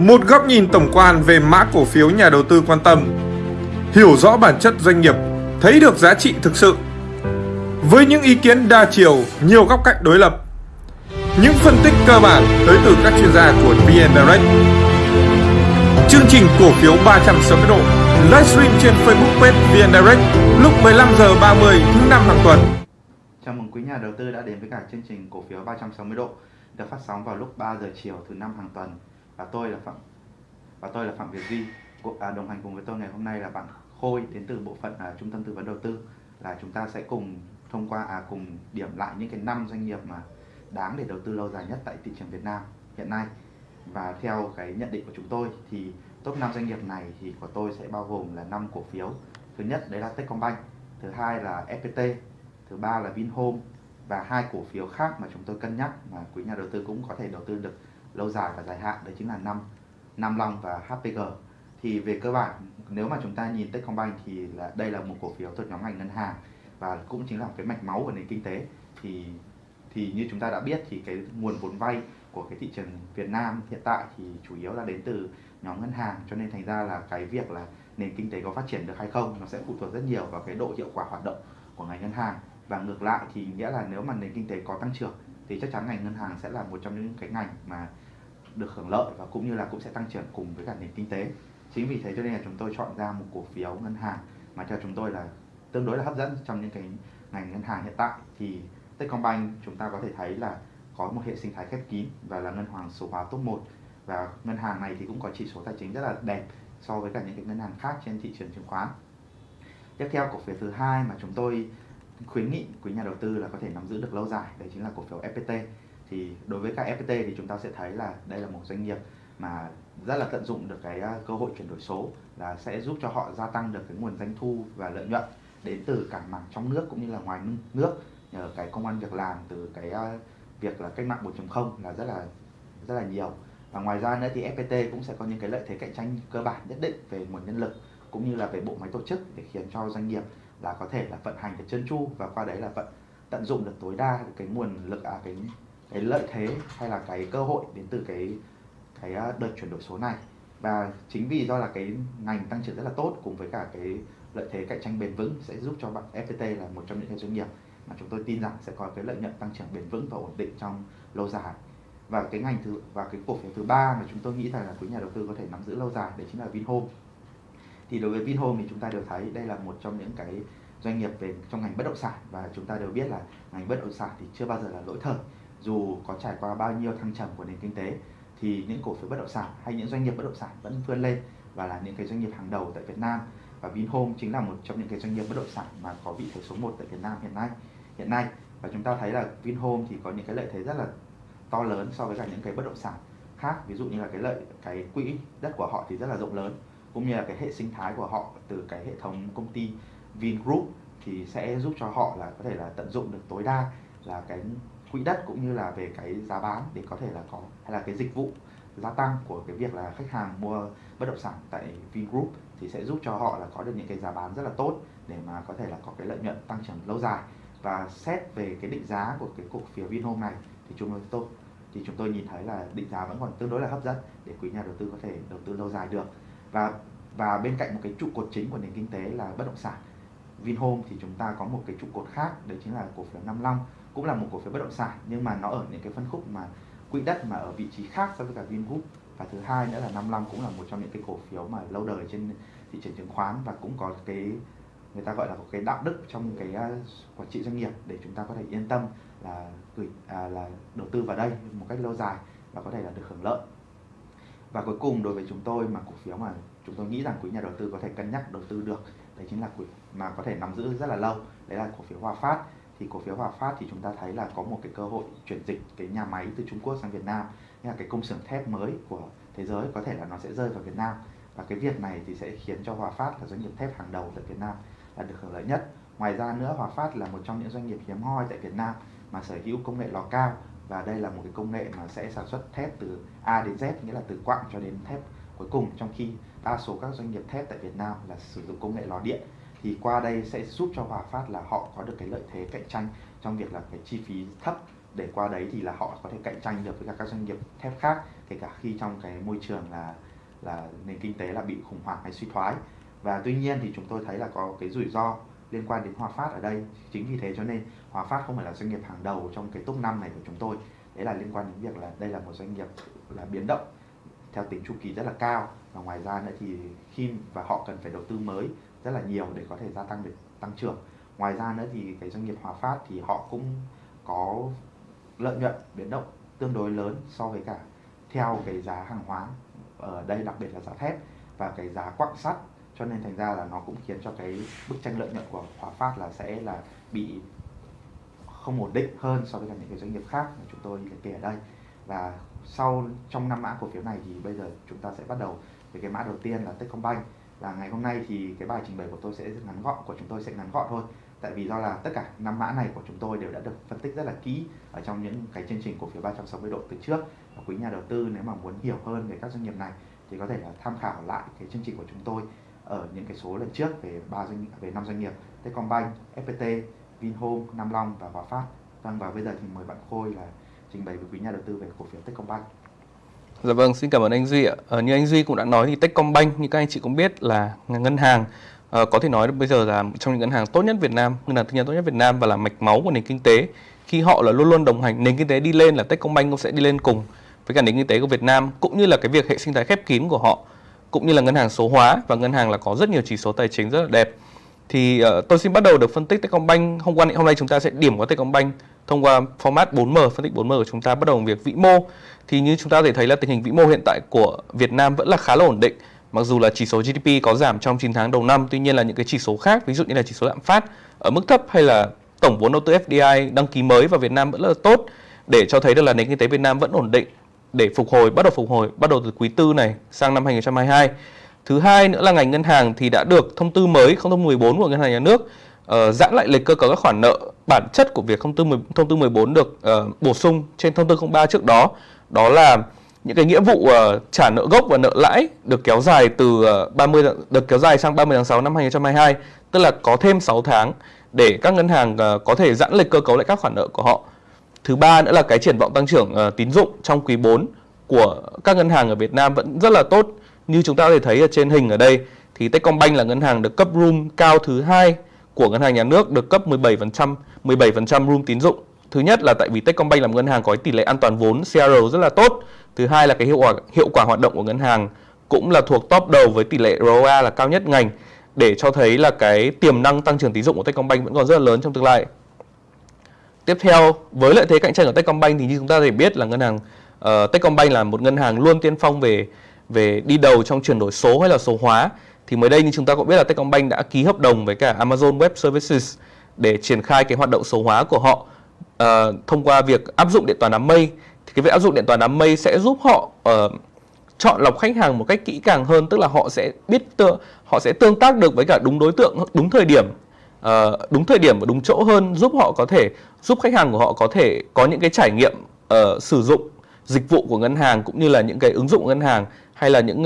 Một góc nhìn tổng quan về mã cổ phiếu nhà đầu tư quan tâm. Hiểu rõ bản chất doanh nghiệp, thấy được giá trị thực sự. Với những ý kiến đa chiều, nhiều góc cạnh đối lập. Những phân tích cơ bản tới từ các chuyên gia của VN Direct. Chương trình cổ phiếu 360 độ livestream trên Facebook page VN Direct lúc 15 giờ 30 thứ năm hàng tuần. Chào mừng quý nhà đầu tư đã đến với cả chương trình cổ phiếu 360 độ được phát sóng vào lúc 3 giờ chiều thứ năm hàng tuần và tôi là Phạm và tôi là Phạm Việt Duy. À, đồng hành cùng với tôi ngày hôm nay là bạn Khôi đến từ bộ phận à, trung tâm tư vấn đầu tư. Là chúng ta sẽ cùng thông qua à cùng điểm lại những cái năm doanh nghiệp mà đáng để đầu tư lâu dài nhất tại thị trường Việt Nam hiện nay. Và theo cái nhận định của chúng tôi thì top 5 doanh nghiệp này thì của tôi sẽ bao gồm là 5 cổ phiếu. Thứ nhất đấy là Techcombank thứ hai là FPT thứ ba là Vinhome và hai cổ phiếu khác mà chúng tôi cân nhắc mà quý nhà đầu tư cũng có thể đầu tư được lâu dài và dài hạn, đấy chính là năm Nam Long và HPG thì về cơ bản, nếu mà chúng ta nhìn Techcombank thì là, đây là một cổ phiếu thuộc nhóm ngành ngân hàng và cũng chính là cái mạch máu của nền kinh tế. Thì thì như chúng ta đã biết thì cái nguồn vốn vay của cái thị trường Việt Nam hiện tại thì chủ yếu là đến từ nhóm ngân hàng, cho nên thành ra là cái việc là nền kinh tế có phát triển được hay không nó sẽ phụ thuộc rất nhiều vào cái độ hiệu quả hoạt động của ngành ngân hàng. Và ngược lại thì nghĩa là nếu mà nền kinh tế có tăng trưởng thì chắc chắn ngành ngân hàng sẽ là một trong những cái ngành mà được hưởng lợi và cũng như là cũng sẽ tăng trưởng cùng với cả nền kinh tế. Chính vì thế cho nên là chúng tôi chọn ra một cổ phiếu ngân hàng mà theo chúng tôi là tương đối là hấp dẫn trong những cái ngành ngân hàng hiện tại. Thì Techcombank chúng ta có thể thấy là có một hệ sinh thái khép kín và là ngân hàng số hóa top 1 và ngân hàng này thì cũng có chỉ số tài chính rất là đẹp so với cả những cái ngân hàng khác trên thị trường chứng khoán. Tiếp theo, cổ phiếu thứ hai mà chúng tôi khuyến nghị quý nhà đầu tư là có thể nắm giữ được lâu dài, đấy chính là cổ phiếu FPT thì đối với các FPT thì chúng ta sẽ thấy là đây là một doanh nghiệp mà rất là tận dụng được cái à, cơ hội chuyển đổi số là sẽ giúp cho họ gia tăng được cái nguồn doanh thu và lợi nhuận đến từ cả mảng trong nước cũng như là ngoài nước. Nhờ cái công an việc làm từ cái à, việc là cách mạng 4.0 là rất là rất là nhiều. Và ngoài ra nữa thì FPT cũng sẽ có những cái lợi thế cạnh tranh cơ bản nhất định về nguồn nhân lực cũng như là về bộ máy tổ chức để khiến cho doanh nghiệp là có thể là vận hành được chân chu và qua đấy là vận, tận dụng được tối đa cái nguồn lực à cái cái lợi thế hay là cái cơ hội đến từ cái cái à, đợt chuyển đổi số này? Và chính vì do là cái ngành tăng trưởng rất là tốt cùng với cả cái lợi thế cạnh tranh bền vững sẽ giúp cho bạn FPT là một trong những cái doanh nghiệp mà chúng tôi tin rằng sẽ có cái lợi nhuận tăng trưởng bền vững và ổn định trong lâu dài. Và cái ngành thứ, và cái cổ phiếu thứ ba mà chúng tôi nghĩ rằng là quý nhà đầu tư có thể nắm giữ lâu dài, đấy chính là Vinhome. Thì đối với Vinhome thì chúng ta đều thấy đây là một trong những cái doanh nghiệp về, trong ngành bất động sản và chúng ta đều biết là ngành bất động sản thì chưa bao giờ là lỗi thời dù có trải qua bao nhiêu thăng trầm của nền kinh tế, thì những cổ phiếu bất động sản hay những doanh nghiệp bất động sản vẫn vươn lên và là những cái doanh nghiệp hàng đầu tại Việt Nam. Và Vinhome chính là một trong những cái doanh nghiệp bất động sản mà có vị thế số 1 tại Việt Nam hiện nay hiện nay. Và chúng ta thấy là Vinhome thì có những cái lợi thế rất là to lớn so với cả những cái bất động sản khác. Ví dụ như là cái lợi, cái quỹ đất của họ thì rất là rộng lớn, cũng như là cái hệ sinh thái của họ từ cái hệ thống công ty Vingroup thì sẽ giúp cho họ là có thể là tận dụng được tối đa là cái quỹ đất cũng như là về cái giá bán để có thể là có, hay là cái dịch vụ gia tăng của cái việc là khách hàng mua bất động sản tại Vingroup thì sẽ giúp cho họ là có được những cái giá bán rất là tốt để mà có thể là có cái lợi nhuận tăng trưởng lâu dài. Và xét về cái định giá của cái cổ phiếu Vinhome này thì chúng tôi thì chúng tôi nhìn thấy là định giá vẫn còn tương đối là hấp dẫn để quý nhà đầu tư có thể đầu tư lâu dài được. Và và bên cạnh một cái trụ cột chính của nền kinh tế là bất động sản, Vinhome thì chúng ta có một cái trụ cột khác, đấy chính là cổ phiếu 55 cũng là một cổ phiếu bất động sản nhưng mà nó ở những cái phân khúc mà quỹ đất mà ở vị trí khác so với cả Vingroup. Và thứ hai nữa là 55 cũng là một trong những cái cổ phiếu mà lâu đời trên thị trường chứng khoán và cũng có cái người ta gọi là có cái đạo đức trong cái à, quản trị doanh nghiệp để chúng ta có thể yên tâm là gửi à, là đầu tư vào đây một cách lâu dài và có thể là được hưởng lợi. Và cuối cùng đối với chúng tôi mà cổ phiếu mà chúng tôi nghĩ rằng quý nhà đầu tư có thể cân nhắc đầu tư được đấy chính là quỹ mà có thể nắm giữ rất là lâu đấy là cổ phiếu Hòa Phát thì cổ phiếu Hòa Phát thì chúng ta thấy là có một cái cơ hội chuyển dịch cái nhà máy từ Trung Quốc sang Việt Nam. Như là cái công xưởng thép mới của thế giới có thể là nó sẽ rơi vào Việt Nam. Và cái việc này thì sẽ khiến cho Hòa Phát là doanh nghiệp thép hàng đầu tại Việt Nam là được hưởng lợi nhất. Ngoài ra nữa, Hòa Phát là một trong những doanh nghiệp hiếm hoi tại Việt Nam mà sở hữu công nghệ lò cao. Và đây là một cái công nghệ mà sẽ sản xuất thép từ A đến Z, nghĩa là từ quặng cho đến thép cuối cùng. Trong khi đa số các doanh nghiệp thép tại Việt Nam là sử dụng công nghệ lò điện thì qua đây sẽ giúp cho Hòa Phát là họ có được cái lợi thế cạnh tranh trong việc là cái chi phí thấp. Để qua đấy thì là họ có thể cạnh tranh được với cả các doanh nghiệp thép khác, kể cả khi trong cái môi trường là là nền kinh tế là bị khủng hoảng hay suy thoái. Và tuy nhiên thì chúng tôi thấy là có cái rủi ro liên quan đến Hòa Phát ở đây. Chính vì thế cho nên Hòa Phát không phải là doanh nghiệp hàng đầu trong cái top 5 này của chúng tôi. Đấy là liên quan đến việc là đây là một doanh nghiệp là biến động theo tính chu kỳ rất là cao. Và ngoài ra nữa thì khi và họ cần phải đầu tư mới rất là nhiều để có thể gia tăng được, tăng trưởng. Ngoài ra nữa thì cái doanh nghiệp Hòa Phát thì họ cũng có lợi nhuận biến động tương đối lớn so với cả theo cái giá hàng hóa ở đây, đặc biệt là giá thép và cái giá quặng sắt. Cho nên thành ra là nó cũng khiến cho cái bức tranh lợi nhuận của Hòa Phát là sẽ là bị không ổn định hơn so với cả những cái doanh nghiệp khác mà chúng tôi liệt kê ở đây. Và sau, trong năm mã cổ phiếu này thì bây giờ chúng ta sẽ bắt đầu với cái mã đầu tiên là Techcombank là ngày hôm nay thì cái bài trình bày của tôi sẽ rất ngắn gọn của chúng tôi sẽ ngắn gọn thôi tại vì do là tất cả năm mã này của chúng tôi đều đã được phân tích rất là kỹ ở trong những cái chương trình cổ phiếu 360 độ từ trước và quý nhà đầu tư nếu mà muốn hiểu hơn về các doanh nghiệp này thì có thể là tham khảo lại cái chương trình của chúng tôi ở những cái số lần trước về ba doanh về năm doanh nghiệp Techcombank, FPT, Vinhome, Nam Long và Hòa Phát. Vâng và bây giờ thì mời bạn Khôi là trình bày với quý nhà đầu tư về cổ phiếu Techcombank. Dạ vâng, xin cảm ơn anh Duy ạ. À, như anh Duy cũng đã nói thì Techcombank như các anh chị cũng biết là ngân hàng à, có thể nói bây giờ là trong những ngân hàng tốt nhất Việt Nam, ngân hàng tư nhân tốt nhất Việt Nam và là mạch máu của nền kinh tế. Khi họ là luôn luôn đồng hành, nền kinh tế đi lên là Techcombank cũng sẽ đi lên cùng với cả nền kinh tế của Việt Nam cũng như là cái việc hệ sinh thái khép kín của họ cũng như là ngân hàng số hóa và ngân hàng là có rất nhiều chỉ số tài chính rất là đẹp. Thì uh, tôi xin bắt đầu được phân tích Techcombank. Hôm qua hôm nay chúng ta sẽ điểm qua Techcombank thông qua format 4M phân tích 4M của chúng ta bắt đầu bằng việc vĩ mô. Thì như chúng ta có thể thấy là tình hình vĩ mô hiện tại của Việt Nam vẫn là khá là ổn định. Mặc dù là chỉ số GDP có giảm trong 9 tháng đầu năm, tuy nhiên là những cái chỉ số khác, ví dụ như là chỉ số lạm phát ở mức thấp hay là tổng vốn đầu tư FDI đăng ký mới vào Việt Nam vẫn là tốt để cho thấy được là nền kinh tế Việt Nam vẫn ổn định để phục hồi bắt đầu phục hồi bắt đầu từ quý tư này sang năm 2022. Thứ hai nữa là ngành ngân hàng thì đã được thông tư mới 014 của ngân hàng nhà nước uh, giãn lại lịch cơ cấu các khoản nợ bản chất của việc thông tư 10, thông tư 14 được uh, bổ sung trên thông tư 03 trước đó đó là những cái nghĩa vụ uh, trả nợ gốc và nợ lãi được kéo dài từ uh, 30 được kéo dài sang 30 tháng 6 năm 2022 tức là có thêm 6 tháng để các ngân hàng uh, có thể giãn lịch cơ cấu lại các khoản nợ của họ Thứ ba nữa là cái triển vọng tăng trưởng uh, tín dụng trong quý 4 của các ngân hàng ở Việt Nam vẫn rất là tốt. Như chúng ta có thể thấy ở trên hình ở đây thì Techcombank là ngân hàng được cấp room cao thứ hai của ngân hàng nhà nước được cấp 17% 17% room tín dụng. Thứ nhất là tại vì Techcombank là một ngân hàng có tỷ lệ an toàn vốn CR rất là tốt. Thứ hai là cái hiệu quả hiệu quả hoạt động của ngân hàng cũng là thuộc top đầu với tỷ lệ ROA là cao nhất ngành để cho thấy là cái tiềm năng tăng trưởng tín dụng của Techcombank vẫn còn rất là lớn trong tương lai. Tiếp theo, với lợi thế cạnh tranh của Techcombank thì như chúng ta thể biết là ngân hàng uh, Techcombank là một ngân hàng luôn tiên phong về về đi đầu trong chuyển đổi số hay là số hóa. Thì mới đây như chúng ta cũng biết là Techcombank đã ký hợp đồng với cả Amazon Web Services để triển khai cái hoạt động số hóa của họ uh, thông qua việc áp dụng điện toán đám mây. Thì cái việc áp dụng điện toán đám mây sẽ giúp họ uh, chọn lọc khách hàng một cách kỹ càng hơn, tức là họ sẽ biết họ sẽ tương tác được với cả đúng đối tượng, đúng thời điểm uh, đúng thời điểm và đúng chỗ hơn giúp họ có thể giúp khách hàng của họ có thể có những cái trải nghiệm uh, sử dụng dịch vụ của ngân hàng cũng như là những cái ứng dụng ngân hàng hay là những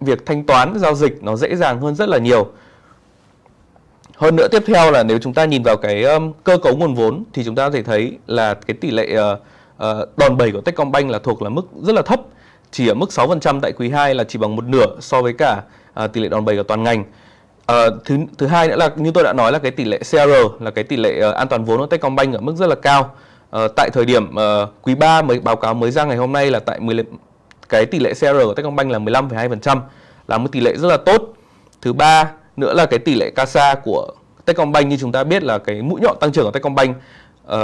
việc thanh toán giao dịch nó dễ dàng hơn rất là nhiều. Hơn nữa tiếp theo là nếu chúng ta nhìn vào cái um, cơ cấu nguồn vốn thì chúng ta có thể thấy là cái tỷ lệ uh, uh, đòn bẩy của Techcombank là thuộc là mức rất là thấp, chỉ ở mức 6% tại quý 2 là chỉ bằng một nửa so với cả uh, tỷ lệ đòn bẩy của toàn ngành. À, thứ thứ hai nữa là như tôi đã nói là cái tỷ lệ CR là cái tỷ lệ uh, an toàn vốn của Techcombank ở mức rất là cao. Ờ, tại thời điểm uh, quý 3 mới báo cáo mới ra ngày hôm nay là tại 10 cái tỷ lệ CR của Techcombank là 15,2% là một tỷ lệ rất là tốt. Thứ ba nữa là cái tỷ lệ CASA của Techcombank như chúng ta biết là cái mũi nhọn tăng trưởng của Techcombank uh,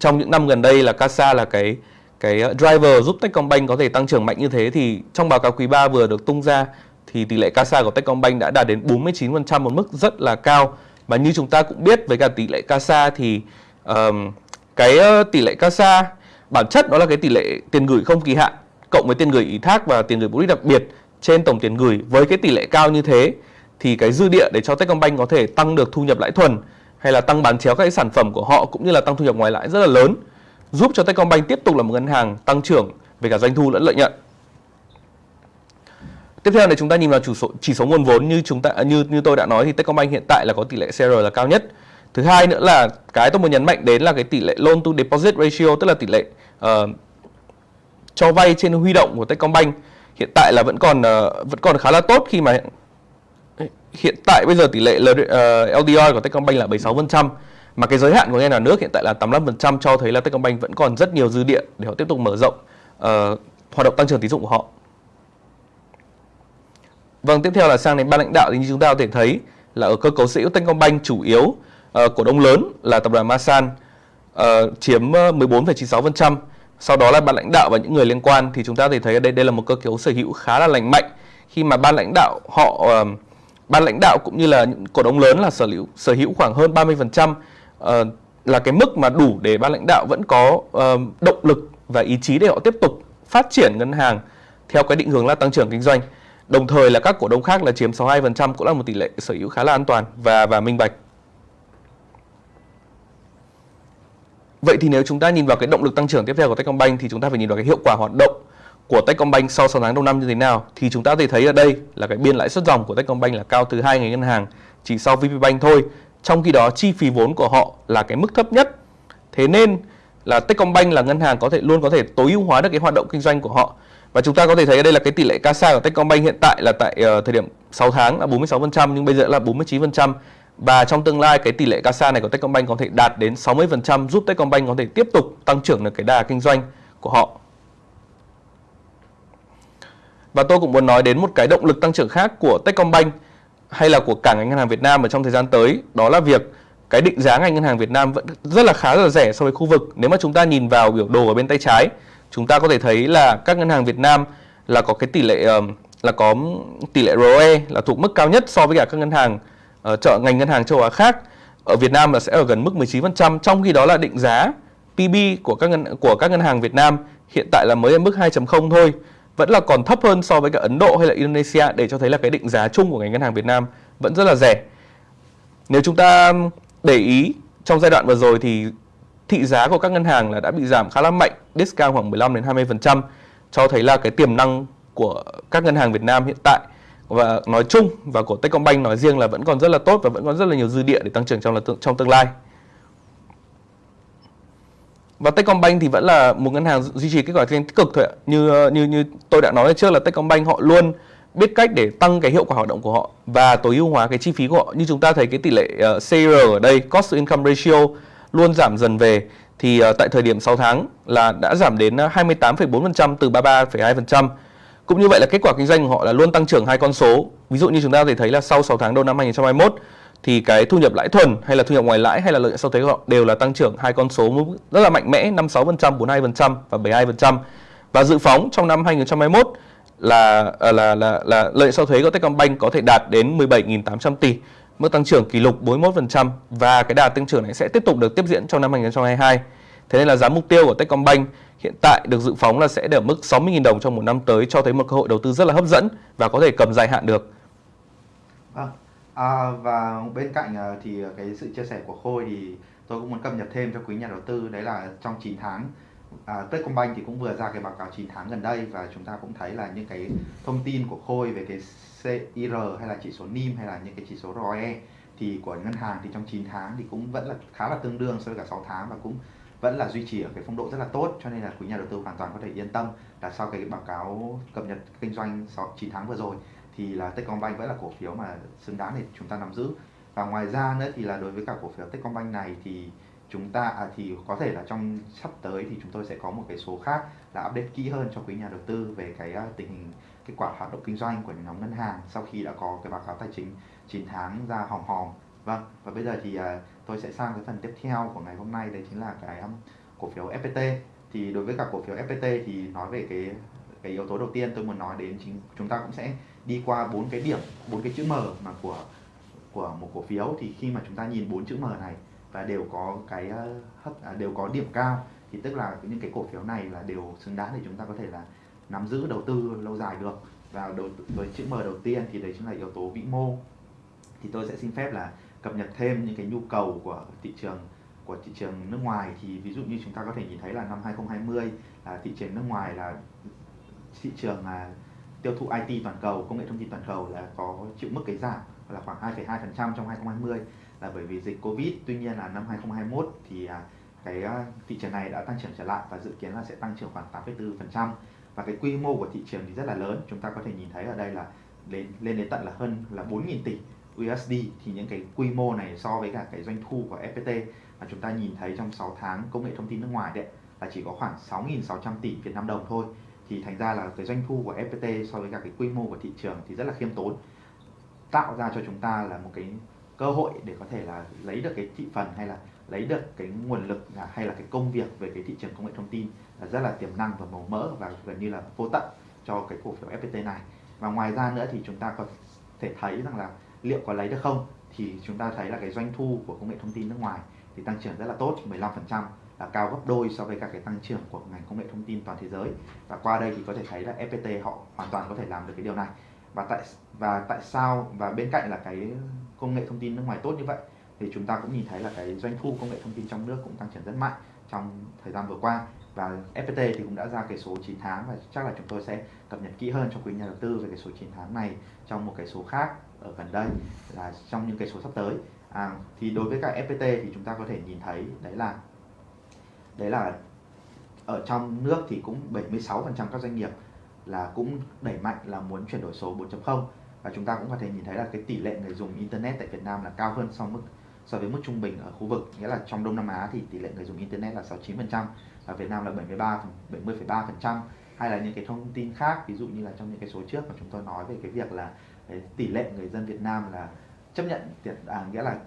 trong những năm gần đây là CASA là cái cái driver giúp Techcombank có thể tăng trưởng mạnh như thế thì trong báo cáo quý 3 vừa được tung ra thì tỷ lệ CASA của Techcombank đã đạt đến 49% một mức rất là cao và như chúng ta cũng biết với cả tỷ lệ CASA thì um, cái tỷ lệ CASA, bản chất đó là cái tỷ lệ tiền gửi không kỳ hạn, cộng với tiền gửi ủy thác và tiền gửi mục đích đặc biệt trên tổng tiền gửi với cái tỷ lệ cao như thế, thì cái dư địa để cho Techcombank có thể tăng được thu nhập lãi thuần hay là tăng bán chéo các cái sản phẩm của họ cũng như là tăng thu nhập ngoài lãi rất là lớn, giúp cho Techcombank tiếp tục là một ngân hàng tăng trưởng về cả doanh thu lẫn lợi nhuận. Tiếp theo này chúng ta nhìn vào chỉ số chỉ số nguồn vốn như chúng ta, như như tôi đã nói thì Techcombank hiện tại là có tỷ lệ CR là cao nhất. Thứ hai nữa là cái tôi muốn nhấn mạnh đến là cái tỷ lệ loan to deposit ratio tức là tỷ lệ uh, cho vay trên huy động của Techcombank hiện tại là vẫn còn uh, vẫn còn khá là tốt khi mà hiện tại bây giờ tỷ lệ LDR ờ, của Techcombank là 76% mà cái giới hạn của ngân hàng nước hiện tại là 85% cho thấy là Techcombank vẫn còn rất nhiều dư địa để họ tiếp tục mở rộng uh, hoạt động tăng trưởng tín dụng của họ. Vâng, tiếp theo là sang đến ban lãnh đạo thì như chúng ta có thể thấy là ở cơ cấu sở hữu Techcombank chủ yếu Ờ, cổ đông lớn là tập đoàn Masan uh, chiếm ờ, 14,96%. Sau đó là ban lãnh đạo và những người liên quan thì chúng ta thể thấy đây đây là một cơ cấu sở hữu khá là lành mạnh khi mà ban lãnh đạo họ uh, ban lãnh đạo cũng như là những cổ đông lớn là sở hữu sở hữu khoảng hơn 30% uh, là cái mức mà đủ để ban lãnh đạo vẫn có uh, động lực và ý chí để họ tiếp tục phát triển ngân hàng theo cái định hướng là tăng trưởng kinh doanh. Đồng thời là các cổ đông khác là chiếm 62% cũng là một tỷ lệ sở hữu khá là an toàn và và minh bạch. Vậy thì nếu chúng ta nhìn vào cái động lực tăng trưởng tiếp theo của Techcombank thì chúng ta phải nhìn vào cái hiệu quả hoạt động của Techcombank sau 6 tháng đầu năm như thế nào thì chúng ta có thể thấy ở đây là cái biên lãi suất dòng của Techcombank là cao thứ hai ngành ngân hàng chỉ sau VPBank thôi. Trong khi đó chi phí vốn của họ là cái mức thấp nhất. Thế nên là Techcombank là ngân hàng có thể luôn có thể tối ưu hóa được cái hoạt động kinh doanh của họ. Và chúng ta có thể thấy ở đây là cái tỷ lệ CASA của Techcombank hiện tại là tại uh, thời điểm 6 tháng là 46% nhưng bây giờ là 49%. Và trong tương lai cái tỷ lệ CASA này của Techcombank có thể đạt đến 60% giúp Techcombank có thể tiếp tục tăng trưởng được cái đà kinh doanh của họ. Và tôi cũng muốn nói đến một cái động lực tăng trưởng khác của Techcombank hay là của cả ngành ngân hàng Việt Nam ở trong thời gian tới, đó là việc cái định giá ngành ngân hàng Việt Nam vẫn rất là khá là rẻ so với khu vực. Nếu mà chúng ta nhìn vào biểu đồ ở bên tay trái, chúng ta có thể thấy là các ngân hàng Việt Nam là có cái tỷ lệ là có tỷ lệ ROE là thuộc mức cao nhất so với cả các ngân hàng uh, Ờ, chợ ngành ngân hàng châu Á khác. Ở Việt Nam là sẽ ở gần mức 19%, trong khi đó là định giá PB của các ngân của các ngân hàng Việt Nam hiện tại là mới ở mức 2.0 thôi vẫn là còn thấp hơn so với cả Ấn Độ hay là Indonesia để cho thấy là cái định giá chung của ngành ngân hàng Việt Nam vẫn rất là rẻ. Nếu chúng ta để ý trong giai đoạn vừa rồi thì thị giá của các ngân hàng là đã bị giảm khá là mạnh, discount khoảng 15 đến 20% cho thấy là cái tiềm năng của các ngân hàng Việt Nam hiện tại và nói chung và của Techcombank nói riêng là vẫn còn rất là tốt và vẫn còn rất là nhiều dư địa để tăng trưởng trong là trong tương lai. Và Techcombank thì vẫn là một ngân hàng duy trì kết quả kinh tích cực thôi ạ. Như như như tôi đã nói trước là Techcombank họ luôn biết cách để tăng cái hiệu quả hoạt động của họ và tối ưu hóa cái chi phí của họ. Như chúng ta thấy cái tỷ lệ ờ, uh, CR ở đây, cost to income ratio luôn giảm dần về thì uh, tại thời điểm 6 tháng là đã giảm đến ờ, 28,4% từ 33,2%. Cũng như vậy là kết quả kinh doanh của họ là luôn tăng trưởng hai con số. Ví dụ như chúng ta có thể thấy là sau 6 tháng đầu năm 2021 thì cái thu nhập lãi thuần hay là thu nhập ngoài lãi hay là lợi nhuận sau thuế của họ đều là tăng trưởng hai con số rất là mạnh mẽ 56%, 42% và 72%. Và dự phóng trong năm 2021 là là là là, là lợi nhuận sau thuế của Techcombank có thể đạt đến 17.800 tỷ, mức tăng trưởng kỷ lục 41% và cái đà tăng trưởng này sẽ tiếp tục được tiếp diễn trong năm 2022. Thế nên là giá mục tiêu của Techcombank hiện tại được dự phóng là sẽ ở mức 60.000 đồng trong một năm tới cho thấy một cơ hội đầu tư rất là hấp dẫn và có thể cầm dài hạn được. À, À, và bên cạnh à, thì à, cái sự chia sẻ của Khôi thì tôi cũng muốn cập nhật thêm cho quý nhà đầu tư đấy là trong 9 tháng à, Techcombank thì cũng vừa ra cái báo cáo 9 tháng gần đây và chúng ta cũng thấy là những cái thông tin của Khôi về cái CIR hay là chỉ số NIM hay là những cái chỉ số ROE thì của ngân hàng thì trong 9 tháng thì cũng vẫn là khá là tương đương so với cả 6 tháng và cũng vẫn là duy trì ở cái phong độ rất là tốt cho nên là quý nhà đầu tư hoàn toàn có thể yên tâm là sau cái báo cáo cập nhật kinh doanh 6 9 tháng vừa rồi thì là Techcombank vẫn là cổ phiếu mà xứng đáng để chúng ta nắm giữ. Và ngoài ra nữa thì là đối với cả cổ phiếu Techcombank này thì chúng ta à, thì có thể là trong sắp tới thì chúng tôi sẽ có một cái số khác là update kỹ hơn cho quý nhà đầu tư về cái uh, tình hình kết quả hoạt động kinh doanh của nhóm ngân hàng sau khi đã có cái báo cáo tài chính 9 tháng ra hòm hòm vâng và bây giờ thì uh, tôi sẽ sang cái phần tiếp theo của ngày hôm nay đấy chính là cái um, cổ phiếu FPT thì đối với cả cổ phiếu FPT thì nói về cái cái yếu tố đầu tiên tôi muốn nói đến chính chúng ta cũng sẽ đi qua bốn cái điểm bốn cái chữ M mà của của một cổ phiếu. Thì khi mà chúng ta nhìn bốn chữ M này và đều có cái à, hấp à, đều có điểm cao thì tức là những cái cổ phiếu này là đều xứng đáng để chúng ta có thể là nắm giữ đầu tư lâu dài được. Và đầu với chữ M đầu tiên thì đấy chính là yếu tố vĩ mô. Thì tôi sẽ xin phép là cập nhật thêm những cái nhu cầu của thị trường của thị trường nước ngoài thì ví dụ như chúng ta có thể nhìn thấy là năm 2020 là thị trường nước ngoài là thị trường là tiêu thụ IT toàn cầu, công nghệ thông tin toàn cầu là có chịu mức cái giảm là khoảng 2,2% trong 2020 là bởi vì dịch Covid. Tuy nhiên là năm 2021 thì à, cái à, thị trường này đã tăng trưởng trở lại và dự kiến là sẽ tăng trưởng khoảng 8,4% và cái quy mô của thị trường thì rất là lớn. Chúng ta có thể nhìn thấy ở đây là lên lên đến tận là hơn là 4.000 tỷ USD thì những cái quy mô này so với cả cái doanh thu của FPT mà chúng ta nhìn thấy trong 6 tháng công nghệ thông tin nước ngoài đấy, là chỉ có khoảng 6.600 tỷ Việt Nam đồng thôi. Thì thành ra là cái doanh thu của FPT so với cả cái quy mô của thị trường thì rất là khiêm tốn. Tạo ra cho chúng ta là một cái cơ hội để có thể là lấy được cái thị phần hay là lấy được cái nguồn lực hay là cái công việc về cái thị trường công nghệ thông tin là rất là tiềm năng và màu mỡ và gần như là vô tận cho cái cổ phiếu FPT này. Và ngoài ra nữa thì chúng ta có thể thấy rằng là liệu có lấy được không, thì chúng ta thấy là cái doanh thu của công nghệ thông tin nước ngoài thì tăng trưởng rất là tốt 15% là cao gấp đôi so với cả cái tăng trưởng của ngành công nghệ thông tin toàn thế giới. Và qua đây thì có thể thấy là FPT họ hoàn toàn có thể làm được cái điều này. Và tại và tại sao, và bên cạnh là cái công nghệ thông tin nước ngoài tốt như vậy, thì chúng ta cũng nhìn thấy là cái doanh thu công nghệ thông tin trong nước cũng tăng trưởng rất mạnh trong thời gian vừa qua. Và FPT thì cũng đã ra cái số 9 tháng và chắc là chúng tôi sẽ cập nhật kỹ hơn cho quý nhà đầu tư về cái số 9 tháng này trong một cái số khác ở gần đây là trong những cái số sắp tới. À, thì đối với cả FPT thì chúng ta có thể nhìn thấy đấy là đấy là ở trong nước thì cũng 76% các doanh nghiệp là cũng đẩy mạnh là muốn chuyển đổi số 4.0 và chúng ta cũng có thể nhìn thấy là cái tỷ lệ người dùng internet tại Việt Nam là cao hơn so mức so với mức trung bình ở khu vực. Nghĩa là trong Đông Nam Á thì tỷ lệ người dùng internet là 69% và Việt Nam là 73 70,3% hay là những cái thông tin khác ví dụ như là trong những cái số trước mà chúng tôi nói về cái việc là cái tỷ lệ người dân Việt Nam là chấp nhận tiền à, nghĩa là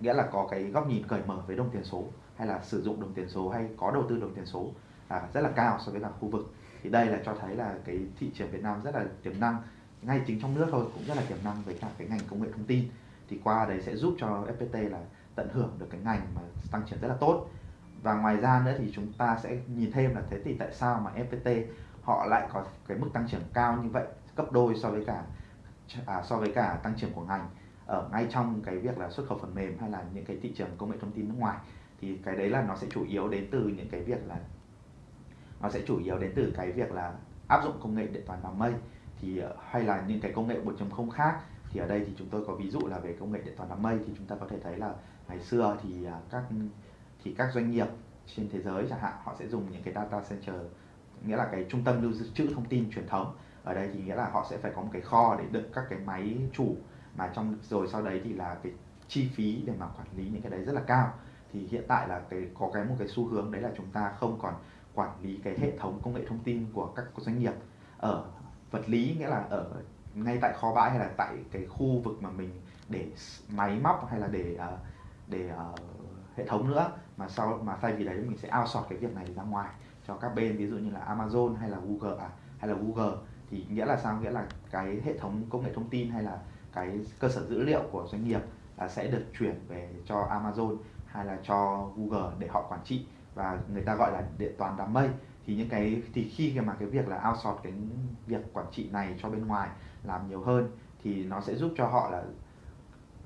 nghĩa là có cái góc nhìn cởi mở với đồng tiền số hay là sử dụng đồng tiền số hay có đầu tư đồng tiền số à, rất là cao so với cả khu vực. Thì đây là cho thấy là cái thị trường Việt Nam rất là tiềm năng ngay chính trong nước thôi cũng rất là tiềm năng với cả cái ngành công nghệ thông tin. Thì qua đấy sẽ giúp cho FPT là tận hưởng được cái ngành mà tăng trưởng rất là tốt. Và ngoài ra nữa thì chúng ta sẽ nhìn thêm là thế thì tại sao mà FPT họ lại có cái mức tăng trưởng cao như vậy gấp đôi so với cả à, so với cả tăng trưởng của ngành ở ngay trong cái việc là xuất khẩu phần mềm hay là những cái thị trường công nghệ thông tin nước ngoài thì cái đấy là nó sẽ chủ yếu đến từ những cái việc là nó sẽ chủ yếu đến từ cái việc là áp dụng công nghệ điện toán đám mây. Thì ờ, hay là những cái công nghệ 4.0 khác thì ở đây thì chúng tôi có ví dụ là về công nghệ điện toán đám mây thì chúng ta có thể thấy là ngày xưa thì à, các thì các doanh nghiệp trên thế giới chẳng hạn họ sẽ dùng những cái data center nghĩa là cái trung tâm lưu trữ thông tin truyền thống ở đây thì nghĩa là họ sẽ phải có một cái kho để đựng các cái máy chủ. Mà trong rồi sau đấy thì là cái chi phí để mà quản lý những cái đấy rất là cao. Thì hiện tại là cái có cái một cái xu hướng đấy là chúng ta không còn quản lý cái hệ thống công nghệ thông tin của các doanh nghiệp ở vật lý nghĩa là ở ngay tại kho bãi hay là tại cái khu vực mà mình để máy móc hay là để ờ, để uh, hệ thống nữa. Mà sau mà thay vì đấy mình sẽ outsource cái việc này ra ngoài cho các bên ví dụ như là Amazon hay là Google à, hay là Google thì nghĩa là sao? Nghĩa là cái hệ thống công nghệ thông tin hay là cái cơ sở dữ liệu của doanh nghiệp là sẽ được chuyển về cho Amazon hay là cho Google để họ quản trị và người ta gọi là điện toán đám mây. Thì những cái, thì khi mà cái việc là outsource cái việc quản trị này cho bên ngoài làm nhiều hơn thì nó sẽ giúp cho họ là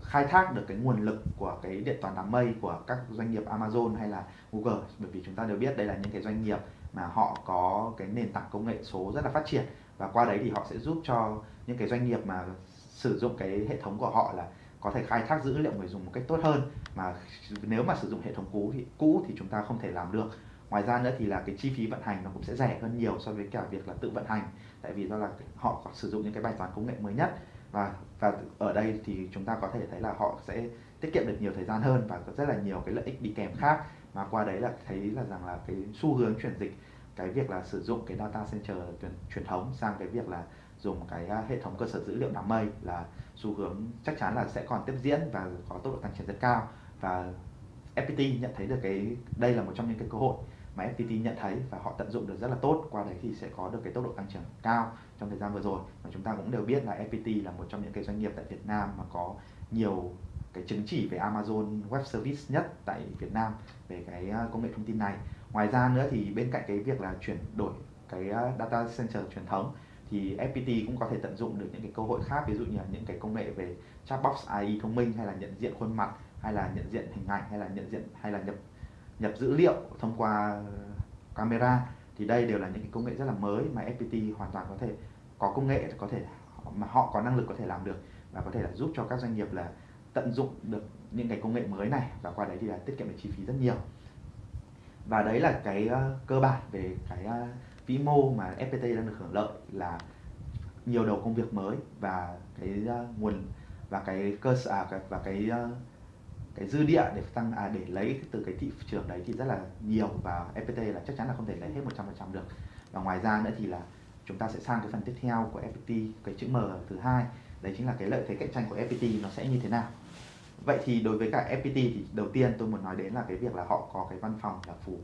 khai thác được cái nguồn lực của cái điện toán đám mây của các doanh nghiệp Amazon hay là Google. Bởi vì chúng ta đều biết đây là những cái doanh nghiệp mà họ có cái nền tảng công nghệ số rất là phát triển và qua đấy thì họ sẽ giúp cho những cái doanh nghiệp mà sử dụng cái hệ thống của họ là có thể khai thác dữ liệu người dùng một cách tốt hơn. Mà nếu mà sử dụng hệ thống cũ thì cũ thì chúng ta không thể làm được. Ngoài ra nữa thì là cái chi phí vận hành nó cũng sẽ rẻ hơn nhiều so với cả việc là tự vận hành. Tại vì do là họ có sử dụng những cái bài toán công nghệ mới nhất. Và và ở đây thì chúng ta có thể thấy là họ sẽ tiết kiệm được nhiều thời gian hơn và có rất là nhiều cái lợi ích đi kèm khác. Mà qua đấy là thấy là rằng là cái xu hướng chuyển dịch cái việc là sử dụng cái data center truyền, truyền thống sang cái việc là dùng cái à, hệ thống cơ sở dữ liệu đám mây là xu hướng chắc chắn là sẽ còn tiếp diễn và có tốc độ tăng trưởng rất cao. Và FPT nhận thấy được cái đây là một trong những cái cơ hội mà FPT nhận thấy và họ tận dụng được rất là tốt qua đấy thì sẽ có được cái tốc độ tăng trưởng cao trong thời gian vừa rồi. Và chúng ta cũng đều biết là FPT là một trong những cái doanh nghiệp tại Việt Nam mà có nhiều cái chứng chỉ về Amazon Web Service nhất tại Việt Nam về cái à, công nghệ thông tin này ngoài ra nữa thì bên cạnh cái việc là chuyển đổi cái ờ, data center truyền thống thì FPT cũng có thể tận dụng được những cái cơ hội khác, ví dụ như là những cái công nghệ về chatbox AI thông minh, hay là nhận diện khuôn mặt, hay là nhận diện hình ảnh, hay là nhận diện, hay là nhập nhập dữ liệu thông qua camera thì đây đều là những cái công nghệ rất là mới mà FPT hoàn toàn có thể có công nghệ, có thể mà họ có năng lực có thể làm được và có thể là giúp cho các doanh nghiệp là tận dụng được những cái công nghệ mới này và qua đấy thì là tiết kiệm được chi phí rất nhiều và đấy là cái uh, cơ bản về cái uh, vĩ mô mà FPT đang được hưởng lợi là nhiều đầu công việc mới và cái uh, nguồn và cái cơ sở à, và cái uh, cái dư địa để tăng à, để lấy từ cái thị trường đấy thì rất là nhiều và FPT là chắc chắn là không thể lấy hết 100% được. Và ngoài ra nữa thì là chúng ta sẽ sang cái phần tiếp theo của FPT cái chữ M thứ hai. Đấy chính là cái lợi thế cạnh tranh của FPT nó sẽ như thế nào vậy thì đối với cả FPT thì đầu tiên tôi muốn nói đến là cái việc là họ có cái văn phòng là phủ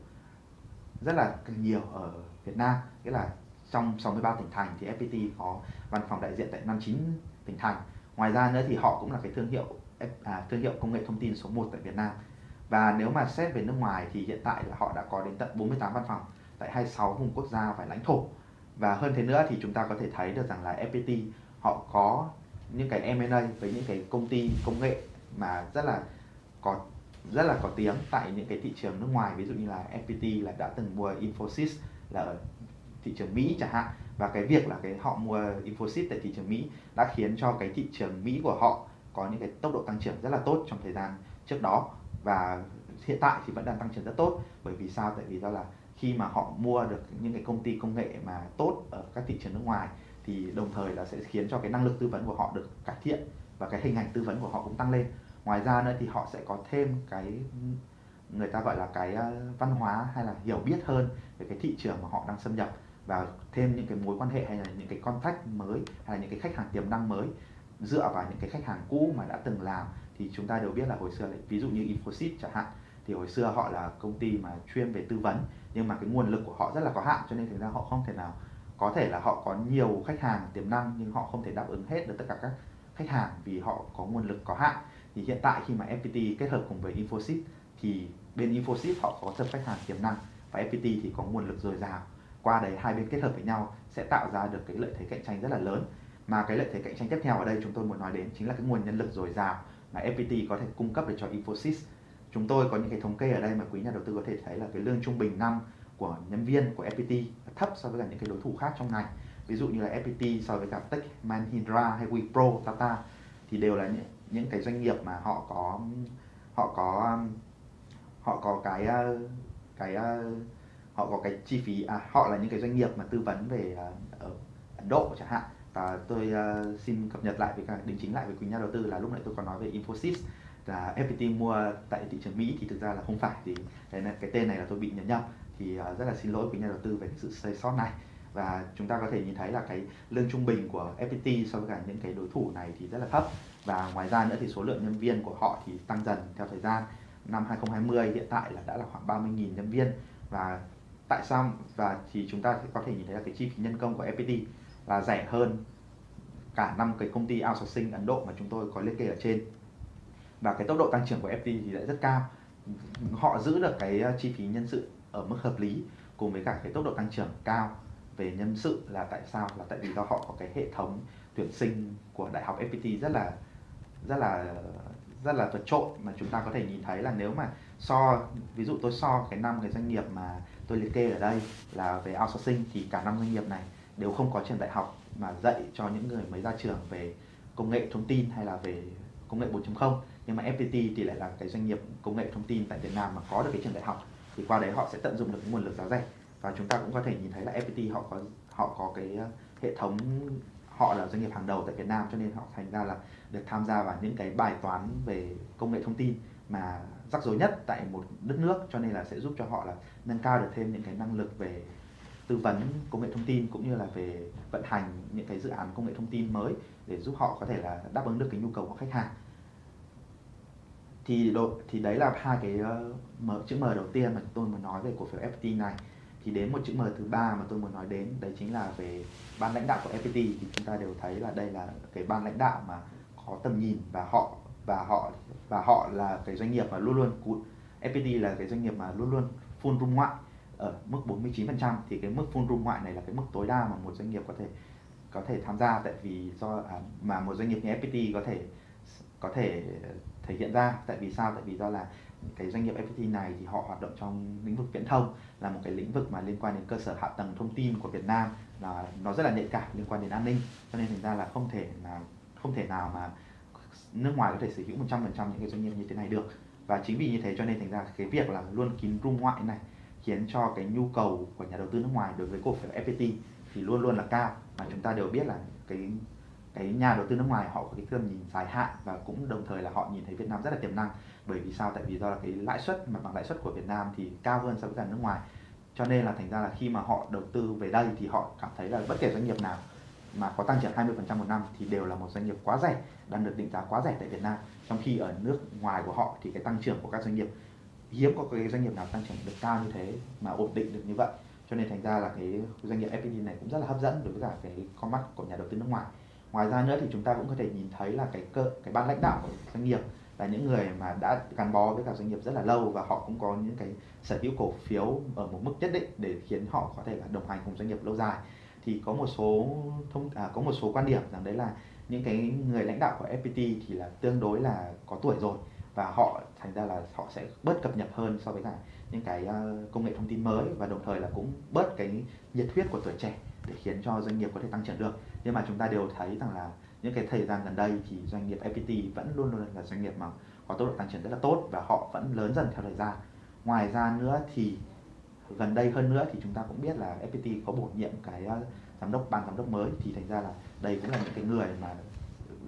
rất là nhiều ở Việt Nam. Nghĩa là trong 63 tỉnh thành thì FPT có văn phòng đại diện tại 59 tỉnh thành. Ngoài ra nữa thì họ cũng là cái thương hiệu à, thương hiệu công nghệ thông tin số 1 tại Việt Nam. Và nếu mà xét về nước ngoài thì hiện tại là họ đã có đến tận 48 văn phòng tại 26 vùng quốc gia và lãnh thổ. Và hơn thế nữa thì chúng ta có thể thấy được rằng là FPT họ có những cái M&A với những cái công ty công nghệ mà rất là có, rất là có tiếng tại những cái thị trường nước ngoài, ví dụ như là FPT là đã từng mua Infosys là ở thị trường Mỹ chẳng hạn. Và cái việc là cái họ mua Infosys tại thị trường Mỹ đã khiến cho cái thị trường Mỹ của họ có những cái tốc độ tăng trưởng rất là tốt trong thời gian trước đó. Và hiện tại thì vẫn đang tăng trưởng rất tốt. Bởi vì sao? Tại vì do là khi mà họ mua được những cái công ty công nghệ mà tốt ở các thị trường nước ngoài thì đồng thời là sẽ khiến cho cái năng lực tư vấn của họ được cải thiện và cái hình ảnh tư vấn của họ cũng tăng lên ngoài ra nữa thì họ sẽ có thêm cái, người ta gọi là cái ờ, văn hóa hay là hiểu biết hơn về cái thị trường mà họ đang xâm nhập và thêm những cái mối quan hệ hay là những cái contact mới hay là những cái khách hàng tiềm năng mới dựa vào những cái khách hàng cũ mà đã từng làm. Thì chúng ta đều biết là hồi xưa ví dụ như Infosys chẳng hạn, thì hồi xưa họ là công ty mà chuyên về tư vấn, nhưng mà cái nguồn lực của họ rất là có hạn, cho nên thực ra họ không thể nào, có thể là họ có nhiều khách hàng tiềm năng nhưng họ không thể đáp ứng hết được tất cả các khách hàng vì họ có nguồn lực có hạn thì hiện tại khi mà FPT kết hợp cùng với Infosys thì bên Infosys họ có tập khách hàng tiềm năng và FPT thì có nguồn lực dồi dào. Qua đấy hai bên kết hợp với nhau sẽ tạo ra được cái lợi thế cạnh tranh rất là lớn. Mà cái lợi thế cạnh tranh tiếp theo ở đây chúng tôi muốn nói đến chính là cái nguồn nhân lực dồi dào mà FPT có thể cung cấp được cho Infosys. Chúng tôi có những cái thống kê ở đây mà quý nhà đầu tư có thể thấy là cái lương trung bình năm của nhân viên của FPT thấp so với cả những cái đối thủ khác trong ngành. Ví dụ như là FPT so với cả Tech Manhindra hay Wipro Tata thì đều là những, những cái doanh nghiệp mà họ có họ có họ có cái ờ, cái ờ, họ có cái chi phí à, họ là những cái doanh nghiệp mà tư vấn về ờ, ở Ấn Độ chẳng hạn. Và tôi uh, xin cập nhật lại với cả đính chính lại với quý nhà đầu tư là lúc nãy tôi có nói về Infosys là FPT mua tại thị trường Mỹ thì thực ra là không phải thì cái, cái tên này là tôi bị nhầm nhầm. Thì uh, rất là xin lỗi quý nhà đầu tư về cái sự sai sót này. Và chúng ta có thể nhìn thấy là cái lương trung bình của FPT so với cả những cái đối thủ này thì rất là thấp và ngoài ra nữa thì số lượng nhân viên của họ thì tăng dần theo thời gian. Năm 2020 hiện tại là đã là khoảng 30.000 nhân viên. Và tại sao, và thì chúng ta có thể nhìn thấy là cái chi phí nhân công của FPT là rẻ hơn cả năm cái công ty outsourcing Ấn Độ mà chúng tôi có liệt kê ở trên. Và cái tốc độ tăng trưởng của FPT thì lại rất cao. Họ giữ được cái ờ, chi phí nhân sự ở mức hợp lý cùng với cả cái tốc độ tăng trưởng cao về nhân sự là tại sao? Là tại vì do họ có cái hệ thống tuyển sinh của đại học FPT rất là rất là rất là vượt trội mà chúng ta có thể nhìn thấy là nếu mà so, ví dụ tôi so cái năm cái doanh nghiệp mà tôi liệt kê ở đây là về outsourcing thì cả năm doanh nghiệp này đều không có trường đại học mà dạy cho những người mới ra trường về công nghệ thông tin hay là về công nghệ 4.0 nhưng mà FPT thì lại là cái doanh nghiệp công nghệ thông tin tại Việt Nam mà có được cái trường đại học thì qua đấy họ sẽ tận dụng được cái nguồn lực giá rẻ. Và chúng ta cũng có thể nhìn thấy là FPT họ có họ có cái ờ, hệ thống họ là doanh nghiệp hàng đầu tại Việt Nam cho nên họ thành ra là được tham gia vào những cái bài toán về công nghệ thông tin mà rắc rối nhất tại một đất nước cho nên là sẽ giúp cho họ là nâng cao được thêm những cái năng lực về tư vấn công nghệ thông tin cũng như là về vận hành những cái dự án công nghệ thông tin mới để giúp họ có thể là đáp ứng được cái nhu cầu của khách hàng. Thì độ thì đấy là hai cái uh, chữ M đầu tiên mà tôi muốn nói về cổ phiếu FPT này thì đến một chữ M thứ ba mà tôi muốn nói đến đấy chính là về ban lãnh đạo của FPT thì chúng ta đều thấy là đây là cái ban lãnh đạo mà có tầm nhìn và họ và họ và họ là cái doanh nghiệp mà luôn luôn FPT là cái doanh nghiệp mà luôn luôn full room ngoại ở mức 49% thì cái mức full room ngoại này là cái mức tối đa mà một doanh nghiệp có thể có thể tham gia. Tại vì do à, mà một doanh nghiệp như FPT có thể có thể thể hiện ra. Tại vì sao? Tại vì do là cái doanh nghiệp FPT này thì họ hoạt động trong lĩnh vực viễn thông là một cái lĩnh vực mà liên quan đến cơ sở hạ tầng thông tin của Việt Nam là nó rất là nhạy cảm liên quan đến an ninh. Cho nên thành ra là không thể là, không thể nào mà nước ngoài có thể sở hữu 100% những cái doanh nghiệp như thế này được. Và chính vì như thế cho nên thành ra cái việc là luôn kín room ngoại này khiến cho cái nhu cầu của nhà đầu tư nước ngoài đối với cổ phiếu FPT thì luôn luôn là cao. Mà chúng ta đều biết là cái cái nhà đầu tư nước ngoài họ có cái tầm nhìn dài hạn và cũng đồng thời là họ nhìn thấy Việt Nam rất là tiềm năng bởi vì sao? Tại vì do là cái lãi suất, mặt bằng lãi suất của Việt Nam thì cao hơn so với cả nước ngoài. Cho nên là thành ra là khi mà họ đầu tư về đây thì họ cảm thấy là bất kể doanh nghiệp nào mà có tăng trưởng 20% một năm thì đều là một doanh nghiệp quá rẻ, đang được định giá quá rẻ tại Việt Nam. Trong khi ở nước ngoài của họ thì cái tăng trưởng của các doanh nghiệp, hiếm có cái doanh nghiệp nào tăng trưởng được cao như thế mà ổn định được như vậy. Cho nên thành ra là cái doanh nghiệp FPT này cũng rất là hấp dẫn đối với cả cái con mắt của nhà đầu tư nước ngoài. Ngoài ra nữa thì chúng ta cũng có thể nhìn thấy là cái cơ, cái ban lãnh đạo của doanh nghiệp là những người mà đã gắn bó với cả doanh nghiệp rất là lâu và họ cũng có những cái sở hữu cổ phiếu ở một mức nhất định để khiến họ có thể là đồng hành cùng doanh nghiệp lâu dài. Thì có một số thông à, có một số quan điểm rằng đấy là những cái người lãnh đạo của FPT thì là tương đối là có tuổi rồi và họ thành ra là họ sẽ bớt cập nhật hơn so với cả những cái à, công nghệ thông tin mới và đồng thời là cũng bớt cái nhiệt huyết của tuổi trẻ để khiến cho doanh nghiệp có thể tăng trưởng được. Nhưng mà chúng ta đều thấy rằng là những cái thời gian gần đây thì doanh nghiệp FPT vẫn luôn luôn là doanh nghiệp mà có tốc độ tăng trưởng rất là tốt và họ vẫn lớn dần theo thời gian. Ngoài ra nữa thì gần đây hơn nữa thì chúng ta cũng biết là FPT có bổ nhiệm cái ờ, giám đốc, ban giám đốc mới thì thành ra là đây cũng là những cái người mà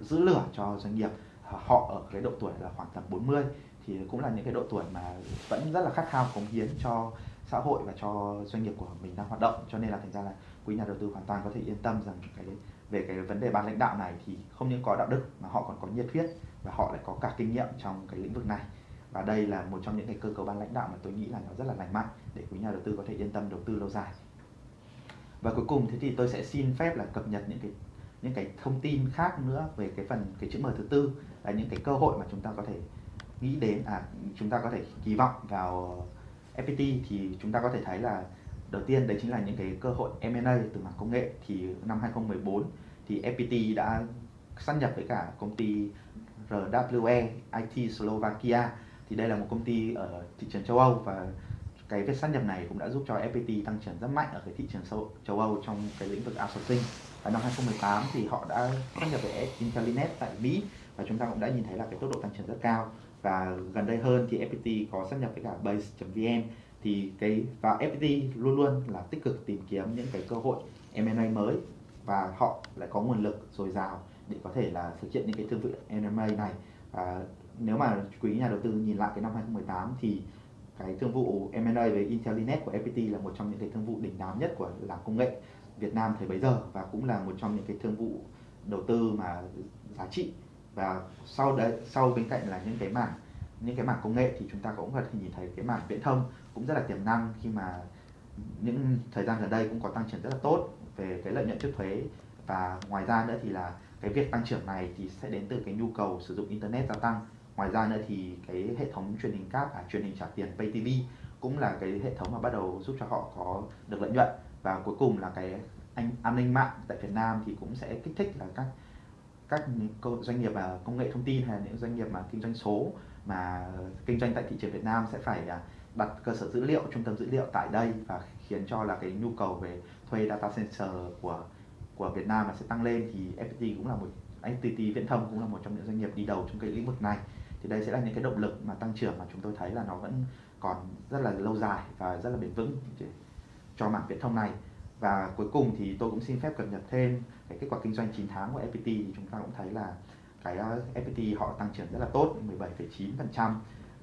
giữ lửa cho doanh nghiệp. Ờ, họ ở cái độ tuổi là khoảng tầm 40 thì cũng là những cái độ tuổi mà vẫn rất là khát khao cống hiến cho xã hội và cho doanh nghiệp của mình đang hoạt động. Cho nên là thành ra là quý nhà đầu tư hoàn toàn có thể yên tâm rằng cái về cái vấn đề ban lãnh đạo này thì không những có đạo đức mà họ còn có nhiệt huyết và họ lại có cả kinh nghiệm trong cái lĩnh vực này. Và đây là một trong những cái cơ cấu ban lãnh đạo mà tôi nghĩ là nó rất là lành mạnh để quý nhà đầu tư có thể yên tâm đầu tư lâu dài. Và cuối cùng thế thì tôi sẽ xin phép là cập nhật những cái những cái thông tin khác nữa về cái phần, cái chữ M thứ tư là những cái cơ hội mà chúng ta có thể nghĩ đến à chúng ta có thể kỳ vọng vào FPT thì chúng ta có thể thấy là đầu tiên đấy chính là những cái cơ hội M&A từ mảng công nghệ. Thì năm 2014 thì FPT đã sát nhập với cả công ty RWE IT Slovakia. Thì đây là một công ty ở thị trường châu Âu và cái việc sát nhập này cũng đã giúp cho FPT tăng trưởng rất mạnh ở cái thị trường châu, châu Âu trong cái lĩnh vực outsourcing. Và năm 2018 thì họ đã sát nhập với Intellinet tại Mỹ và chúng ta cũng đã nhìn thấy là cái tốc độ tăng trưởng rất cao. Và gần đây hơn thì FPT có sát nhập với cả Base.vn thì cái và FPT luôn luôn là tích cực tìm kiếm những cái cơ hội M&A mới và họ lại có nguồn lực dồi dào để có thể là thực hiện những cái thương vụ M&A này. Và nếu mà quý nhà đầu tư nhìn lại cái năm 2018 thì cái thương vụ M&A với Intellinet của FPT là một trong những cái thương vụ đỉnh đám nhất của làng công nghệ Việt Nam thời bấy giờ và cũng là một trong những cái thương vụ đầu tư mà giá trị. Và sau đấy, sau bên cạnh là những cái mảng, những cái mảng công nghệ thì chúng ta cũng có thể nhìn thấy cái mảng viễn thông cũng rất là tiềm năng khi mà những thời gian gần đây cũng có tăng trưởng rất là tốt về cái lợi nhuận trước thuế. Và ngoài ra nữa thì là cái việc tăng trưởng này thì sẽ đến từ cái nhu cầu sử dụng internet gia tăng. Ngoài ra nữa thì cái hệ thống truyền hình cáp à, truyền hình trả tiền pay tv cũng là cái hệ thống mà bắt đầu giúp cho họ có được lợi nhuận. Và cuối cùng là cái anh an ninh mạng tại Việt Nam thì cũng sẽ kích thích là các các doanh nghiệp à, công nghệ thông tin hay là những doanh nghiệp mà kinh doanh số mà kinh doanh tại thị trường Việt Nam sẽ phải à, đặt cơ sở dữ liệu trung tâm dữ liệu tại đây và khiến cho là cái nhu cầu về thuê data center của của Việt Nam là sẽ tăng lên thì FPT cũng là một FPT Viễn thông cũng là một trong những doanh nghiệp đi đầu trong cái lĩnh vực này. Thì đây sẽ là những cái động lực mà tăng trưởng mà chúng tôi thấy là nó vẫn còn rất là lâu dài và rất là bền vững cho mảng viễn thông này. Và cuối cùng thì tôi cũng xin phép cập nhật thêm cái kết quả kinh doanh 9 tháng của FPT thì chúng ta cũng thấy là cái ờ, FPT họ tăng trưởng rất là tốt 17,9%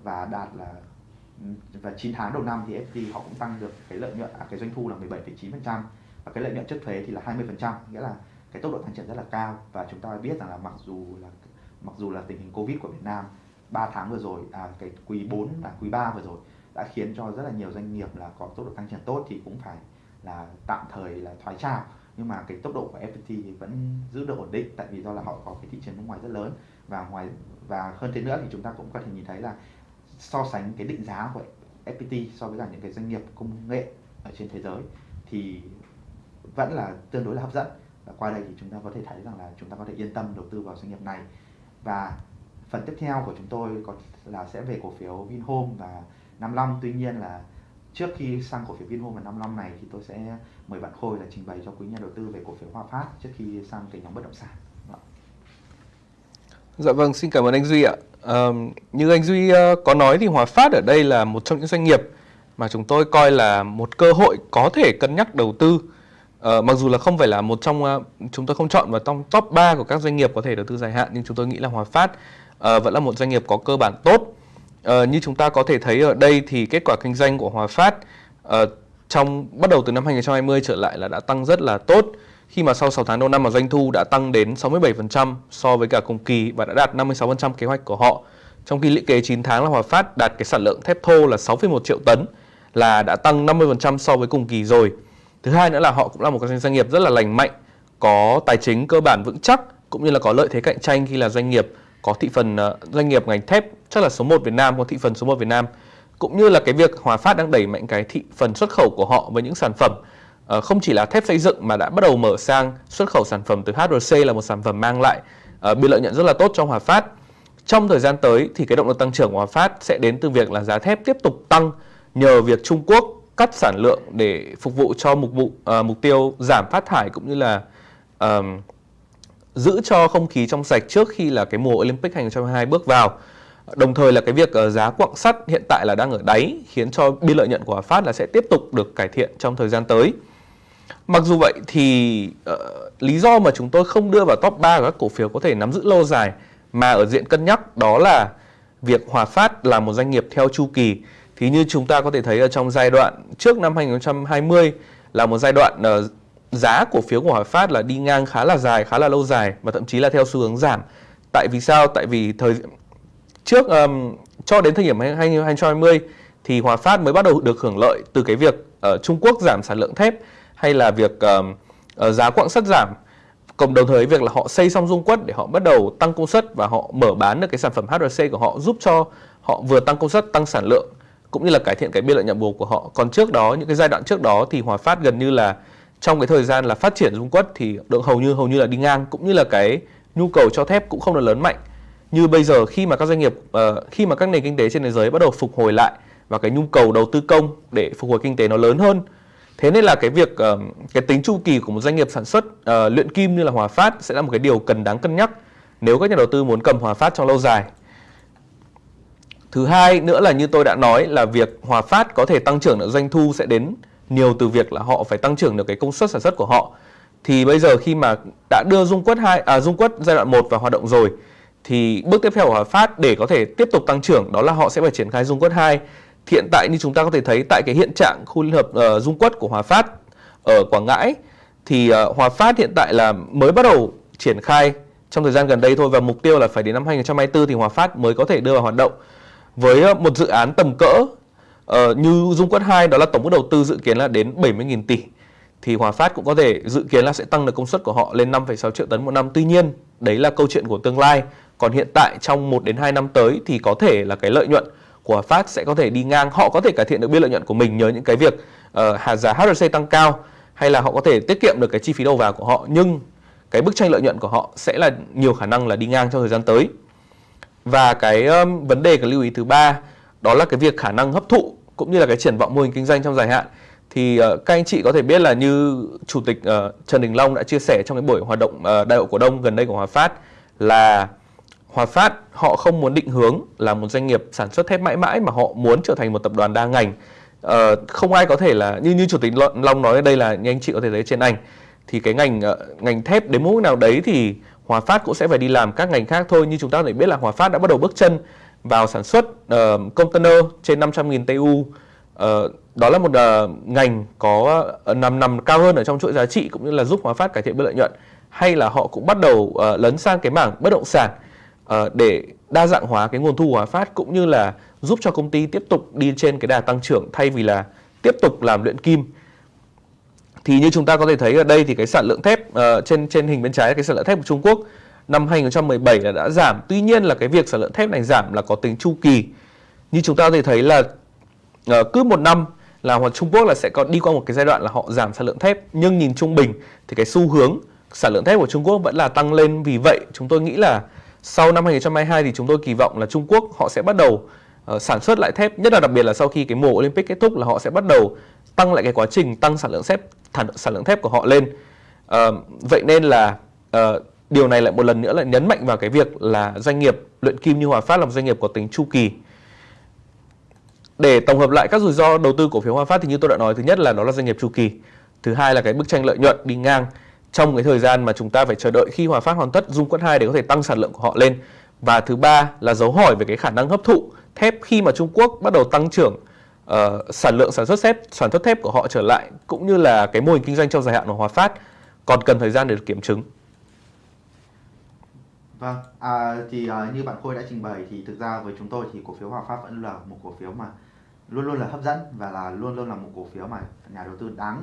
và đạt là và 9 tháng đầu năm thì FPT họ cũng tăng được cái lợi nhuận à, cái doanh thu là 17,9% và cái lợi nhuận trước thuế thì là 20% nghĩa là cái tốc độ tăng trưởng rất là cao. Và chúng ta biết rằng là mặc dù là mặc dù là tình hình Covid của Việt Nam 3 tháng vừa rồi à, cái quý 4 và quý 3 vừa rồi đã khiến cho rất là nhiều doanh nghiệp là có tốc độ tăng trưởng tốt thì cũng phải là tạm thời là thoái trào. Nhưng mà cái tốc độ của FPT thì vẫn giữ được ổn định tại vì do là họ có cái thị trường nước ngoài rất lớn. Và ngoài và hơn thế nữa thì chúng ta cũng có thể nhìn thấy là so sánh cái định giá của FPT so với cả những cái doanh nghiệp công nghệ ở trên thế giới thì vẫn là tương đối là hấp dẫn và qua đây thì chúng ta có thể thấy rằng là chúng ta có thể yên tâm đầu tư vào doanh nghiệp này và phần tiếp theo của chúng tôi có là sẽ về cổ phiếu Vinhome và Nam Long tuy nhiên là trước khi sang cổ phiếu Vinhome và 55 này thì tôi sẽ mời bạn Khôi là trình bày cho quý nhà đầu tư về cổ phiếu Hòa Phát trước khi sang cái nhóm bất động sản. Dạ, dạ vâng, xin cảm ơn anh Duy ạ. À, như anh Duy uh, có nói thì Hòa Phát ở đây là một trong những doanh nghiệp mà chúng tôi coi là một cơ hội có thể cân nhắc đầu tư. Uh, mặc dù là không phải là một trong uh, chúng tôi không chọn vào trong top 3 của các doanh nghiệp có thể đầu tư dài hạn nhưng chúng tôi nghĩ là Hòa Phát uh, vẫn là một doanh nghiệp có cơ bản tốt. Uh, như chúng ta có thể thấy ở đây thì kết quả kinh doanh của Hòa Phát uh, trong bắt đầu từ năm 2020 trở lại là đã tăng rất là tốt khi mà sau 6 tháng đầu năm mà doanh thu đã tăng đến 67% so với cả cùng kỳ và đã đạt 56% kế hoạch của họ. Trong khi lũy kế 9 tháng là Hòa Phát đạt cái sản lượng thép thô là 6,1 triệu tấn là đã tăng 50% so với cùng kỳ rồi. Thứ hai nữa là họ cũng là một cái doanh nghiệp rất là lành mạnh, có tài chính cơ bản vững chắc cũng như là có lợi thế cạnh tranh khi là doanh nghiệp có thị phần ờ, doanh nghiệp ngành thép chắc là số 1 Việt Nam có thị phần số 1 Việt Nam cũng như là cái việc Hòa Phát đang đẩy mạnh cái thị phần xuất khẩu của họ với những sản phẩm Ờ, không chỉ là thép xây dựng mà đã bắt đầu mở sang xuất khẩu sản phẩm từ HRC là một sản phẩm mang lại ờ, biên lợi nhuận rất là tốt cho Hòa Phát. Trong thời gian tới thì cái động lực tăng trưởng của Hòa Phát sẽ đến từ việc là giá thép tiếp tục tăng nhờ việc Trung Quốc cắt sản lượng để phục vụ cho mục vụ uh, mục tiêu giảm phát thải cũng như là uh, giữ cho không khí trong sạch trước khi là cái mùa Olympic 2022 bước vào. Đồng thời là cái việc uh, giá quặng sắt hiện tại là đang ở đáy khiến cho biên lợi nhuận của Hòa Phát là sẽ tiếp tục được cải thiện trong thời gian tới. Mặc dù vậy thì uh, lý do mà chúng tôi không đưa vào top 3 của các cổ phiếu có thể nắm giữ lâu dài mà ở diện cân nhắc đó là việc Hòa Phát là một doanh nghiệp theo chu kỳ thì như chúng ta có thể thấy ở trong giai đoạn trước năm 2020 là một giai đoạn uh, giá cổ phiếu của Hòa Phát là đi ngang khá là dài, khá là lâu dài và thậm chí là theo xu hướng giảm. Tại vì sao? Tại vì thời trước um, cho đến thời điểm 2020 thì Hòa Phát mới bắt đầu được hưởng lợi từ cái việc uh, Trung Quốc giảm sản lượng thép hay là việc uh, giá quặng sắt giảm cộng đồng thời việc là họ xây xong dung quất để họ bắt đầu tăng công suất và họ mở bán được cái sản phẩm HRC của họ giúp cho họ vừa tăng công suất tăng sản lượng cũng như là cải thiện cái biên lợi nhuận bù của họ. Còn trước đó những cái giai đoạn trước đó thì Hòa Phát gần như là trong cái thời gian là phát triển dung quất thì được hầu như hầu như là đi ngang cũng như là cái nhu cầu cho thép cũng không được lớn mạnh như bây giờ khi mà các doanh nghiệp uh, khi mà các nền kinh tế trên thế giới bắt đầu phục hồi lại và cái nhu cầu đầu tư công để phục hồi kinh tế nó lớn hơn thế nên là cái việc ờ, cái tính chu kỳ của một doanh nghiệp sản xuất uh, luyện kim như là Hòa Phát sẽ là một cái điều cần đáng cân nhắc nếu các nhà đầu tư muốn cầm Hòa Phát trong lâu dài Thứ hai nữa là như tôi đã nói là việc Hòa Phát có thể tăng trưởng được doanh thu sẽ đến nhiều từ việc là họ phải tăng trưởng được cái công suất sản xuất của họ. Thì bây giờ khi mà đã đưa dung quất 2 à dung quất giai đoạn 1 vào hoạt động rồi thì bước tiếp theo của Hòa Phát để có thể tiếp tục tăng trưởng đó là họ sẽ phải triển khai dung quất 2. Hiện tại như chúng ta có thể thấy tại cái hiện trạng khu liên hợp uh, dung quất của Hòa Phát ở Quảng Ngãi thì uh, Hòa Phát hiện tại là mới bắt đầu triển khai trong thời gian gần đây thôi và mục tiêu là phải đến năm 2024 thì Hòa Phát mới có thể đưa vào hoạt động với uh, một dự án tầm cỡ uh, như Dung Quất 2 đó là tổng mức đầu tư dự kiến là đến 70.000 tỷ thì Hòa Phát cũng có thể dự kiến là sẽ tăng được công suất của họ lên 5,6 triệu tấn một năm. Tuy nhiên, đấy là câu chuyện của tương lai. Còn hiện tại trong 1 đến 2 năm tới thì có thể là cái lợi nhuận của Hòa Phát sẽ có thể đi ngang. Họ có thể cải thiện được biên lợi nhuận của mình nhờ những cái việc uh, giá HRC tăng cao hay là họ có thể tiết kiệm được cái chi phí đầu vào của họ nhưng cái bức tranh lợi nhuận của họ sẽ là nhiều khả năng là đi ngang trong thời gian tới. Và cái um, vấn đề cần lưu ý thứ ba đó là cái việc khả năng hấp thụ cũng như là cái triển vọng mô hình kinh doanh trong dài hạn. Thì uh, các anh chị có thể biết là như chủ tịch uh, Trần Đình Long đã chia sẻ trong cái buổi hoạt động uh, đại hội cổ đông gần đây của Hòa Phát là Hòa Phát họ không muốn định hướng là một doanh nghiệp sản xuất thép mãi mãi mà họ muốn trở thành một tập đoàn đa ngành. Ờ, không ai có thể là như như chủ tịch Long nói ở đây là như anh chị có thể thấy trên ảnh thì cái ngành ờ, ngành thép đến mức nào đấy thì Hòa Phát cũng sẽ phải đi làm các ngành khác thôi. Như chúng ta có thể biết là Hòa Phát đã bắt đầu bước chân vào sản xuất uh, container trên 500.000 TU uh, đó là một uh, ngành có uh, nằm nằm cao hơn ở trong chuỗi giá trị cũng như là giúp Hòa Phát cải thiện biên lợi nhuận. Hay là họ cũng bắt đầu uh, lấn sang cái mảng bất động sản. uh, Ờ, để đa dạng hóa cái nguồn thu của Hòa Phát cũng như là giúp cho công ty tiếp tục đi trên cái đà tăng trưởng thay vì là tiếp tục làm luyện kim thì như chúng ta có thể thấy ở đây thì cái sản lượng thép uh, trên trên hình bên trái là cái sản lượng thép của Trung Quốc năm 2017 là đã giảm. Tuy nhiên là cái việc sản lượng thép này giảm là có tính chu kỳ. Như chúng ta có thể thấy là uh, cứ một năm là hoặc Trung Quốc là sẽ có đi qua một cái giai đoạn là họ giảm sản lượng thép nhưng nhìn trung bình thì cái xu hướng sản lượng thép của Trung Quốc vẫn là tăng lên vì vậy chúng tôi nghĩ là sau năm 2022 thì chúng tôi kỳ vọng là Trung Quốc họ sẽ bắt đầu uh, sản xuất lại thép nhất là đặc biệt là sau khi cái mùa Olympic kết thúc là họ sẽ bắt đầu tăng lại cái quá trình tăng sản lượng thép sản lượng thép của họ lên. Uh, vậy nên là uh, điều này lại một lần nữa lại nhấn mạnh vào cái việc là doanh nghiệp luyện kim như Hòa Phát là một doanh nghiệp có tính chu kỳ để tổng hợp lại các rủi ro đầu tư cổ phiếu Hòa Phát thì như tôi đã nói thứ nhất là nó là doanh nghiệp chu kỳ thứ hai là cái bức tranh lợi nhuận đi ngang trong cái thời gian mà chúng ta phải chờ đợi khi Hòa Phát hoàn tất dung quất 2 để có thể tăng sản lượng của họ lên và thứ ba là dấu hỏi về cái khả năng hấp thụ thép khi mà Trung Quốc bắt đầu tăng trưởng uh, sản lượng sản xuất thép sản xuất thép của họ trở lại cũng như là cái mô hình kinh doanh trong dài hạn của Hòa Phát còn cần thời gian để được kiểm chứng. Vâng, à, thì à, như bạn Khôi đã trình bày thì thực ra với chúng tôi thì cổ phiếu Hòa Phát vẫn là một cổ phiếu mà luôn luôn là hấp dẫn và là luôn luôn là một cổ phiếu mà nhà đầu tư đáng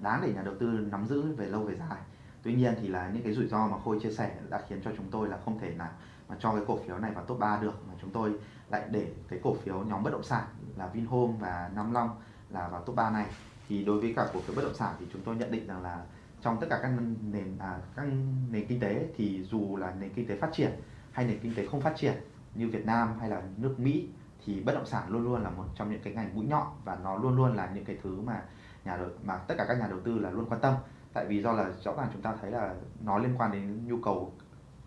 đáng để nhà đầu tư nắm giữ về lâu về dài. Tuy nhiên thì là những cái rủi ro mà khôi chia sẻ đã khiến cho chúng tôi là không thể nào mà cho cái cổ phiếu này vào top 3 được mà chúng tôi lại để cái cổ phiếu nhóm bất động sản là Vinhome và Nam Long là vào top 3 này. Thì đối với cả cổ phiếu bất động sản thì chúng tôi nhận định rằng là trong tất cả các nền à, các nền kinh tế thì dù là nền kinh tế phát triển hay nền kinh tế không phát triển như Việt Nam hay là nước Mỹ thì bất động sản luôn luôn là một trong những cái ngành mũi nhọn và nó luôn luôn là những cái thứ mà nhà đầu, mà tất cả các nhà đầu tư là luôn quan tâm. Tại vì do là rõ ràng chúng ta thấy là nó liên quan đến nhu cầu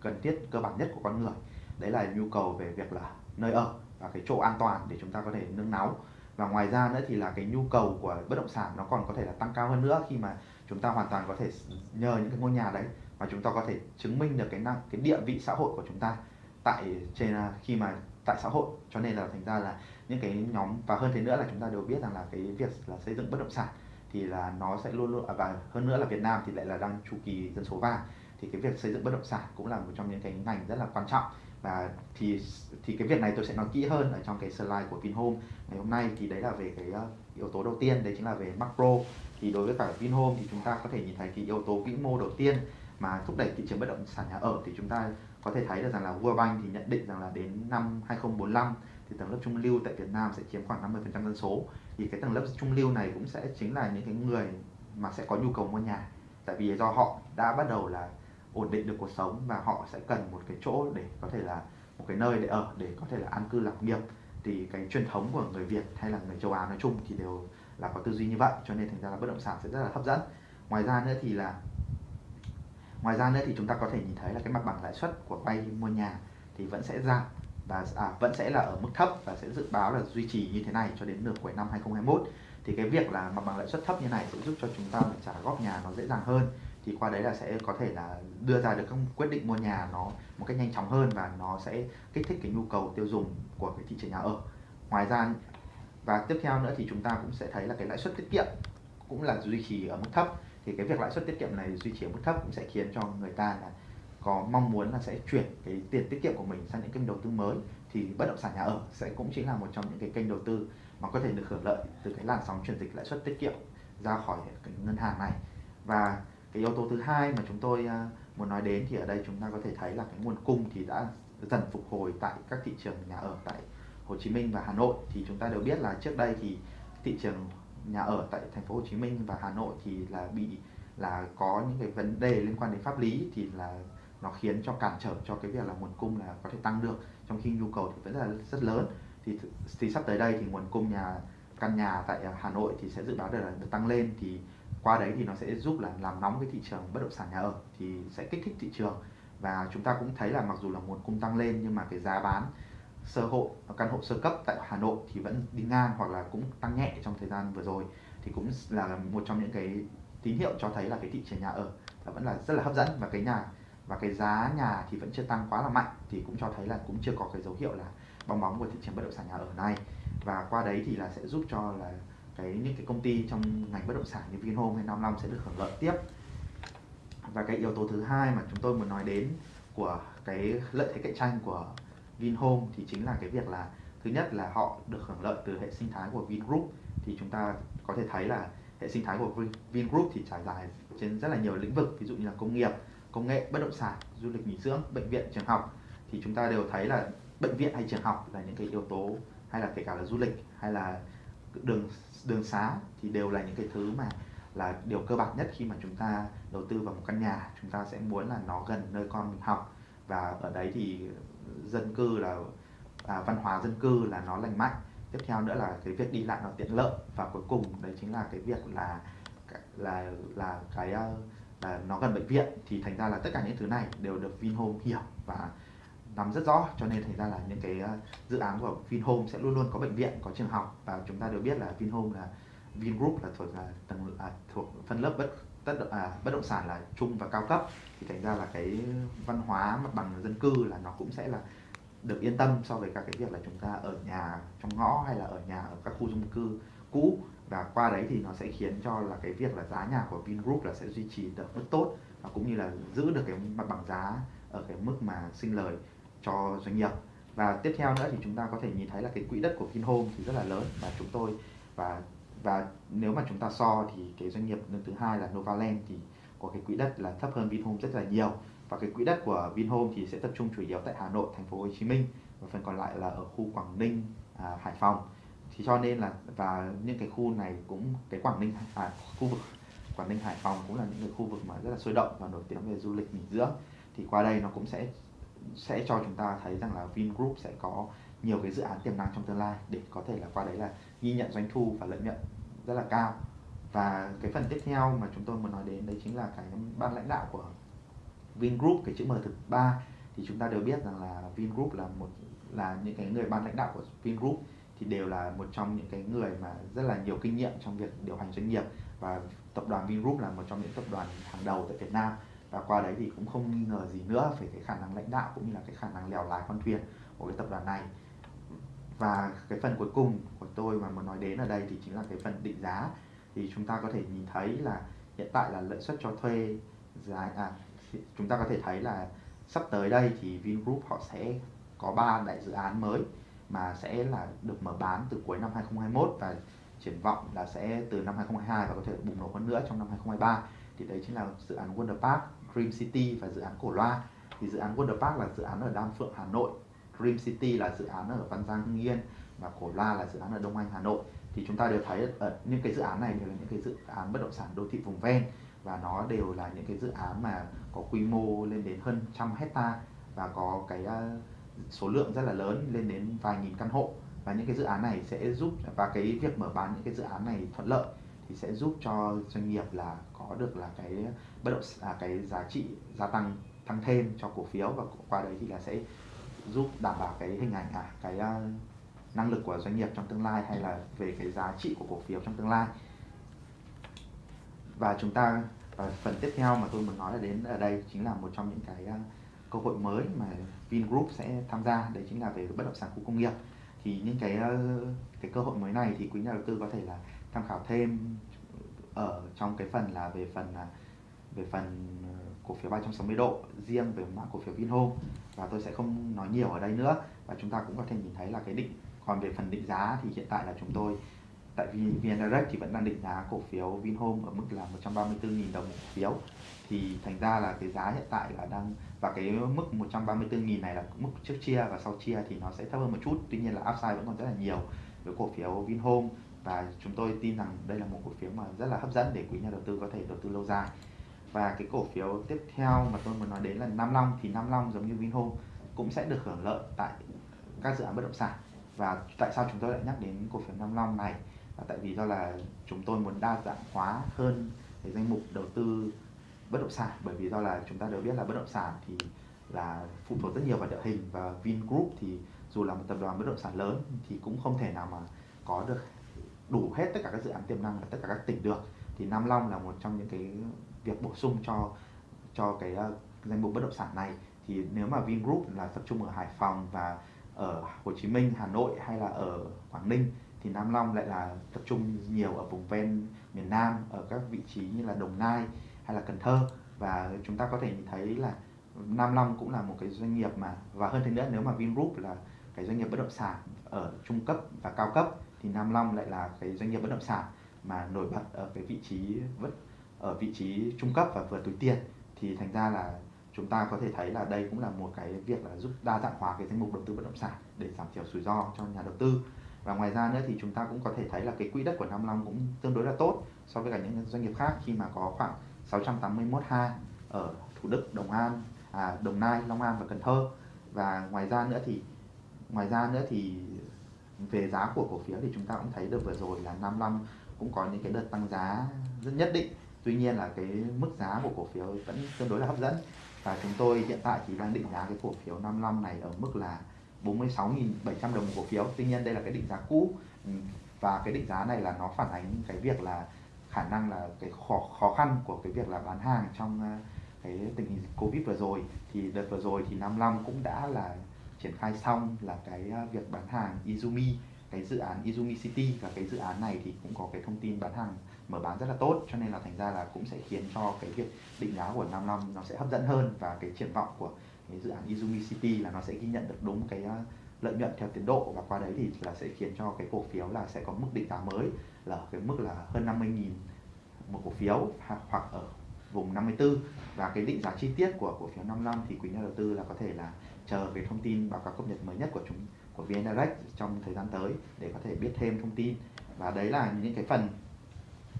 cần thiết, cơ bản nhất của con người. Đấy là nhu cầu về việc là nơi ở và cái chỗ an toàn để chúng ta có thể nương náu và ngoài ra nữa thì là cái nhu cầu của bất động sản nó còn có thể là tăng cao hơn nữa khi mà chúng ta hoàn toàn có thể nhờ những cái ngôi nhà đấy mà chúng ta có thể chứng minh được cái năng, cái địa vị xã hội của chúng ta tại, trên à, khi mà tại xã hội. Cho nên là thành ra là những cái nhóm, và hơn thế nữa là chúng ta đều biết rằng là cái việc là xây dựng bất động sản thì là nó sẽ luôn luôn à, và hơn nữa là Việt Nam thì lại là đang chu kỳ dân số vàng. Thì cái việc xây dựng bất động sản cũng là một trong những cái ngành rất là quan trọng. Và thì thì cái việc này tôi sẽ nói kỹ hơn ở trong cái slide của Vinhome ngày hôm nay. Thì đấy là về cái ờ, yếu tố đầu tiên, đấy chính là về macro. Thì đối với cả Vinhome thì chúng ta có thể nhìn thấy cái yếu tố vĩ mô đầu tiên mà thúc đẩy thị trường bất động sản nhà ở. Thì chúng ta có thể thấy được rằng là World Bank thì nhận định rằng là đến năm 2045 thì tầng lớp trung lưu tại Việt Nam sẽ chiếm khoảng 50% dân số. Thì cái tầng lớp trung lưu này cũng sẽ chính là những cái người mà sẽ có nhu cầu mua nhà. Tại vì do họ đã bắt đầu là ổn định được cuộc sống và họ sẽ cần một cái chỗ để có thể là, một cái nơi để ở, để có thể là an cư lạc nghiệp. Thì cái truyền thống của người Việt hay là người châu Á nói chung thì đều là có tư duy như vậy, cho nên thành ra là bất động sản sẽ rất là hấp dẫn. Ngoài ra nữa thì là, ngoài ra nữa thì chúng ta có thể nhìn thấy là cái mặt bằng lãi suất của vay mua nhà thì vẫn sẽ giảm và à, vẫn sẽ là ở mức thấp và sẽ dự báo là duy trì như thế này cho đến nửa cuối năm 2021 thì cái việc là mặt bằng lãi suất thấp như này sẽ giúp cho chúng ta trả góp nhà nó dễ dàng hơn. Thì qua đấy là sẽ có thể là đưa ra được các quyết định mua nhà nó một cách nhanh chóng hơn và nó sẽ kích thích cái nhu cầu tiêu dùng của cái thị trường nhà ở. Ngoài ra và tiếp theo nữa thì chúng ta cũng sẽ thấy là cái lãi suất tiết kiệm cũng là duy trì ở mức thấp. Thì cái việc lãi suất tiết kiệm này duy trì ở mức thấp cũng sẽ khiến cho người ta là có mong muốn là sẽ chuyển cái tiền tiết kiệm của mình sang những kênh đầu tư mới, thì bất động sản nhà ở sẽ cũng chính là một trong những cái kênh đầu tư mà có thể được hưởng lợi từ cái làn sóng chuyển dịch lãi suất tiết kiệm ra khỏi cái ngân hàng này. Và cái yếu tố thứ hai mà chúng tôi à, muốn nói đến thì ở đây chúng ta có thể thấy là cái nguồn cung thì đã dần phục hồi tại các thị trường nhà ở tại Hồ Chí Minh và Hà Nội. Thì chúng ta đều biết là trước đây thì thị trường nhà ở tại thành phố Hồ Chí Minh và Hà Nội thì là bị, là có những cái vấn đề liên quan đến pháp lý thì là nó khiến cho cản trở cho cái việc là nguồn cung là có thể tăng được. Trong khi nhu cầu thì vẫn là rất lớn. Thì thì sắp tới đây thì nguồn cung nhà, căn nhà tại à, Hà Nội thì sẽ dự báo được là được tăng lên. Thì qua đấy thì nó sẽ giúp là làm nóng cái thị trường bất động sản nhà ở, thì sẽ kích thích thị trường. Và chúng ta cũng thấy là mặc dù là nguồn cung tăng lên nhưng mà cái giá bán sơ hộ, căn hộ sơ cấp tại Hà Nội thì vẫn đi ngang hoặc là cũng tăng nhẹ trong thời gian vừa rồi. Thì cũng là một trong những cái tín hiệu cho thấy là cái thị trường nhà ở vẫn là rất là hấp dẫn và cái nhà và cái giá nhà thì vẫn chưa tăng quá là mạnh, thì cũng cho thấy là cũng chưa có cái dấu hiệu là bong bóng của thị trường bất động sản nhà ở này. Và qua đấy thì là sẽ giúp cho là cái, những cái công ty trong ngành bất động sản như Vinhome hay Nam Long sẽ được hưởng lợi tiếp. Và cái yếu tố thứ hai mà chúng tôi muốn nói đến của cái lợi thế cạnh tranh của Vinhome thì chính là cái việc là, thứ nhất là họ được hưởng lợi từ hệ sinh thái của Vingroup. Thì chúng ta có thể thấy là hệ sinh thái của Vingroup thì trải dài trên rất là nhiều lĩnh vực, ví dụ như là công nghiệp công nghệ bất động sản du lịch nghỉ dưỡng bệnh viện trường học thì chúng ta đều thấy là bệnh viện hay trường học là những cái yếu tố hay là kể cả là du lịch hay là đường đường xá thì đều là những cái thứ mà là điều cơ bản nhất khi mà chúng ta đầu tư vào một căn nhà. Chúng ta sẽ muốn là nó gần nơi con mình học và ở đấy thì dân cư là à, văn hóa dân cư là nó lành mạnh. Tiếp theo nữa là cái việc đi lại nó tiện lợi và cuối cùng đấy chính là cái việc là là là cái uh, à, nó gần bệnh viện thì thành ra là tất cả những thứ này đều được Vinhome hiểu và nắm rất rõ. Cho nên thành ra là những cái ờ, dự án của Vinhome sẽ luôn luôn có bệnh viện có trường học và chúng ta đều biết là Vinhome là Vingroup là thuộc là tầng à, thuộc phân lớp bất tất à, bất động sản là trung và cao cấp. Thì thành ra là cái văn hóa mặt bằng dân cư là nó cũng sẽ là được yên tâm so với các cái việc là chúng ta ở nhà trong ngõ hay là ở nhà ở các khu dân cư cũ và qua đấy thì nó sẽ khiến cho là cái việc là giá nhà của Vingroup là sẽ duy trì được rất tốt và cũng như là giữ được cái mặt bằng giá ở cái mức mà sinh lời cho doanh nghiệp. Và tiếp theo nữa thì chúng ta có thể nhìn thấy là cái quỹ đất của Vinhome thì rất là lớn và chúng tôi và và nếu mà chúng ta so thì cái doanh nghiệp lớn thứ hai là Novaland thì có cái quỹ đất là thấp hơn Vinhome rất là nhiều. Và cái quỹ đất của Vinhome thì sẽ tập trung chủ yếu tại Hà Nội, thành phố Hồ Chí Minh và phần còn lại là ở khu Quảng Ninh, à, Hải Phòng thì cho nên là và những cái khu này cũng cái Quảng Ninh à, khu vực Quảng Ninh Hải Phòng cũng là những cái khu vực mà rất là sôi động và nổi tiếng về du lịch nghỉ dưỡng. Thì qua đây nó cũng sẽ sẽ cho chúng ta thấy rằng là Vingroup sẽ có nhiều cái dự án tiềm năng trong tương lai để có thể là qua đấy là ghi nhận doanh thu và lợi nhuận rất là cao. Và cái phần tiếp theo mà chúng tôi muốn nói đến đấy chính là cái ban lãnh đạo của Vingroup cái chữ M thực ba. Thì chúng ta đều biết rằng là Vingroup là một là những cái người ban lãnh đạo của Vingroup thì đều là một trong những cái người mà rất là nhiều kinh nghiệm trong việc điều hành doanh nghiệp. Và tập đoàn Vingroup là một trong những tập đoàn hàng đầu tại Việt Nam. Và qua đấy thì cũng không nghi ngờ gì nữa về cái khả năng lãnh đạo cũng như là cái khả năng lèo lái con thuyền của cái tập đoàn này. Và cái phần cuối cùng của tôi mà muốn nói đến ở đây thì chính là cái phần định giá. Thì chúng ta có thể nhìn thấy là hiện tại là lợi suất cho thuê giá à, chúng ta có thể thấy là sắp tới đây thì Vingroup họ sẽ có ba đại dự án mới mà sẽ là được mở bán từ cuối năm 2021 và triển vọng là sẽ từ năm 2022 và có thể bùng nổ hơn nữa trong năm 2023 thì đấy chính là dự án Wonder Park, Dream City và dự án Cổ Loa. Thì dự án Wonder Park là dự án ở Đan Phượng Hà Nội. Dream City là dự án ở Văn Giang Hưng Yên và Cổ Loa là dự án ở Đông Anh Hà Nội. Thì chúng ta đều thấy ở những cái dự án này đều là những cái dự án bất động sản đô thị vùng ven và nó đều là những cái dự án mà có quy mô lên đến hơn trăm hecta và có cái à, số lượng rất là lớn lên đến vài nghìn căn hộ. Và những cái dự án này sẽ giúp và cái việc mở bán những cái dự án này thuận lợi thì sẽ giúp cho doanh nghiệp là có được là cái bất động à, cái giá trị gia tăng tăng thêm cho cổ phiếu và qua đấy thì là sẽ giúp đảm bảo cái hình ảnh à cái uh, năng lực của doanh nghiệp trong tương lai hay là về cái giá trị của cổ phiếu trong tương lai. Và chúng ta và phần tiếp theo mà tôi muốn nói là đến ở đây chính là một trong những cái uh, cơ hội mới mà Vingroup sẽ tham gia. Đấy chính là về bất động sản khu công nghiệp. Thì những cái ờ, cái cơ hội mới này thì quý nhà đầu tư có thể là tham khảo thêm ở trong cái phần là về phần là về phần ờ, cổ phiếu 360 độ riêng về mã cổ phiếu Vinhome. Và tôi sẽ không nói nhiều ở đây nữa. Và chúng ta cũng có thể nhìn thấy là cái định, còn về phần định giá thì hiện tại là chúng tôi, tại VN Direct thì vẫn đang định giá cổ phiếu Vinhome ở mức là 134.000 đồng một phiếu thì thành ra là cái giá hiện tại là đang, và cái mức 134.000 này là mức trước chia và sau chia thì nó sẽ thấp hơn một chút. Tuy nhiên là upside vẫn còn rất là nhiều với cổ phiếu Vinhome. Và chúng tôi tin rằng đây là một cổ phiếu mà rất là hấp dẫn để quý nhà đầu tư có thể đầu tư lâu dài. Và cái cổ phiếu tiếp theo mà tôi muốn nói đến là Nam Long. Thì Nam Long giống như Vinhome cũng sẽ được hưởng lợi tại các dự án bất động sản. Và tại sao chúng tôi lại nhắc đến cổ phiếu Nam Long này? Là tại vì do là chúng tôi muốn đa dạng hóa hơn cái danh mục đầu tư bất động sản bởi vì do là chúng ta đều biết là bất động sản thì là phụ thuộc rất nhiều vào địa hình và Vingroup thì dù là một tập đoàn bất động sản lớn thì cũng không thể nào mà có được đủ hết tất cả các dự án tiềm năng ở tất cả các tỉnh được. Thì Nam Long là một trong những cái việc bổ sung cho cho cái uh, danh mục bất động sản này. Thì nếu mà Vingroup là tập trung ở Hải Phòng và ở Hồ Chí Minh, Hà Nội hay là ở Quảng Ninh thì Nam Long lại là tập trung nhiều ở vùng ven miền Nam ở các vị trí như là Đồng Nai hay là Cần Thơ. Và chúng ta có thể nhìn thấy là Nam Long cũng là một cái doanh nghiệp mà, và hơn thế nữa, nếu mà Vingroup là cái doanh nghiệp bất động sản ở trung cấp và cao cấp, thì Nam Long lại là cái doanh nghiệp bất động sản mà nổi bật ở cái vị trí vất ở vị trí trung cấp và vừa túi tiền. Thì thành ra là chúng ta có thể thấy là đây cũng là một cái việc là giúp đa dạng hóa cái danh mục đầu tư bất động sản để giảm thiểu rủi ro cho nhà đầu tư. Và ngoài ra nữa thì chúng ta cũng có thể thấy là cái quỹ đất của Nam Long cũng tương đối là tốt so với cả những doanh nghiệp khác khi mà có khoảng 681 ha ở Thủ Đức, Đồng An, à, Đồng Nai, Long An và Cần Thơ. Và ngoài ra nữa thì ngoài ra nữa thì về giá của cổ phiếu thì chúng ta cũng thấy được vừa rồi là Nam Long cũng có những cái đợt tăng giá rất nhất định. Tuy nhiên là cái mức giá của cổ phiếu vẫn tương đối là hấp dẫn. Và chúng tôi hiện tại thì đang định giá cái cổ phiếu 55 này ở mức là 46.700 đồng một cổ phiếu. Tuy nhiên đây là cái định giá cũ. Ừ, và cái định giá này là nó phản ánh cái việc là khả năng là cái khó khó khăn của cái việc là bán hàng trong ờ, cái tình hình covid vừa rồi. Thì đợt vừa rồi thì 55 cũng đã là triển khai xong là cái ờ, việc bán hàng Izumi, cái dự án Izumi City. Và cái dự án này thì cũng có cái thông tin bán hàng, mở bán rất là tốt. Cho nên là thành ra là cũng sẽ khiến cho cái việc định giá của 55 nó sẽ hấp dẫn hơn. Và cái triển vọng của cái dự án Izumi City là nó sẽ ghi nhận được đúng cái ờ, lợi nhuận theo tiến độ và qua đấy thì là sẽ khiến cho cái cổ phiếu là sẽ có mức định giá mới là ở cái mức là hơn 50.000 một cổ phiếu hoặc ở vùng 54 và cái định giá chi tiết của cổ phiếu 55 thì quý nhà đầu tư là có thể là chờ cái thông tin báo cáo cập nhật mới nhất của chúng, của VN Direct trong thời gian tới để có thể biết thêm thông tin. Và đấy là những cái phần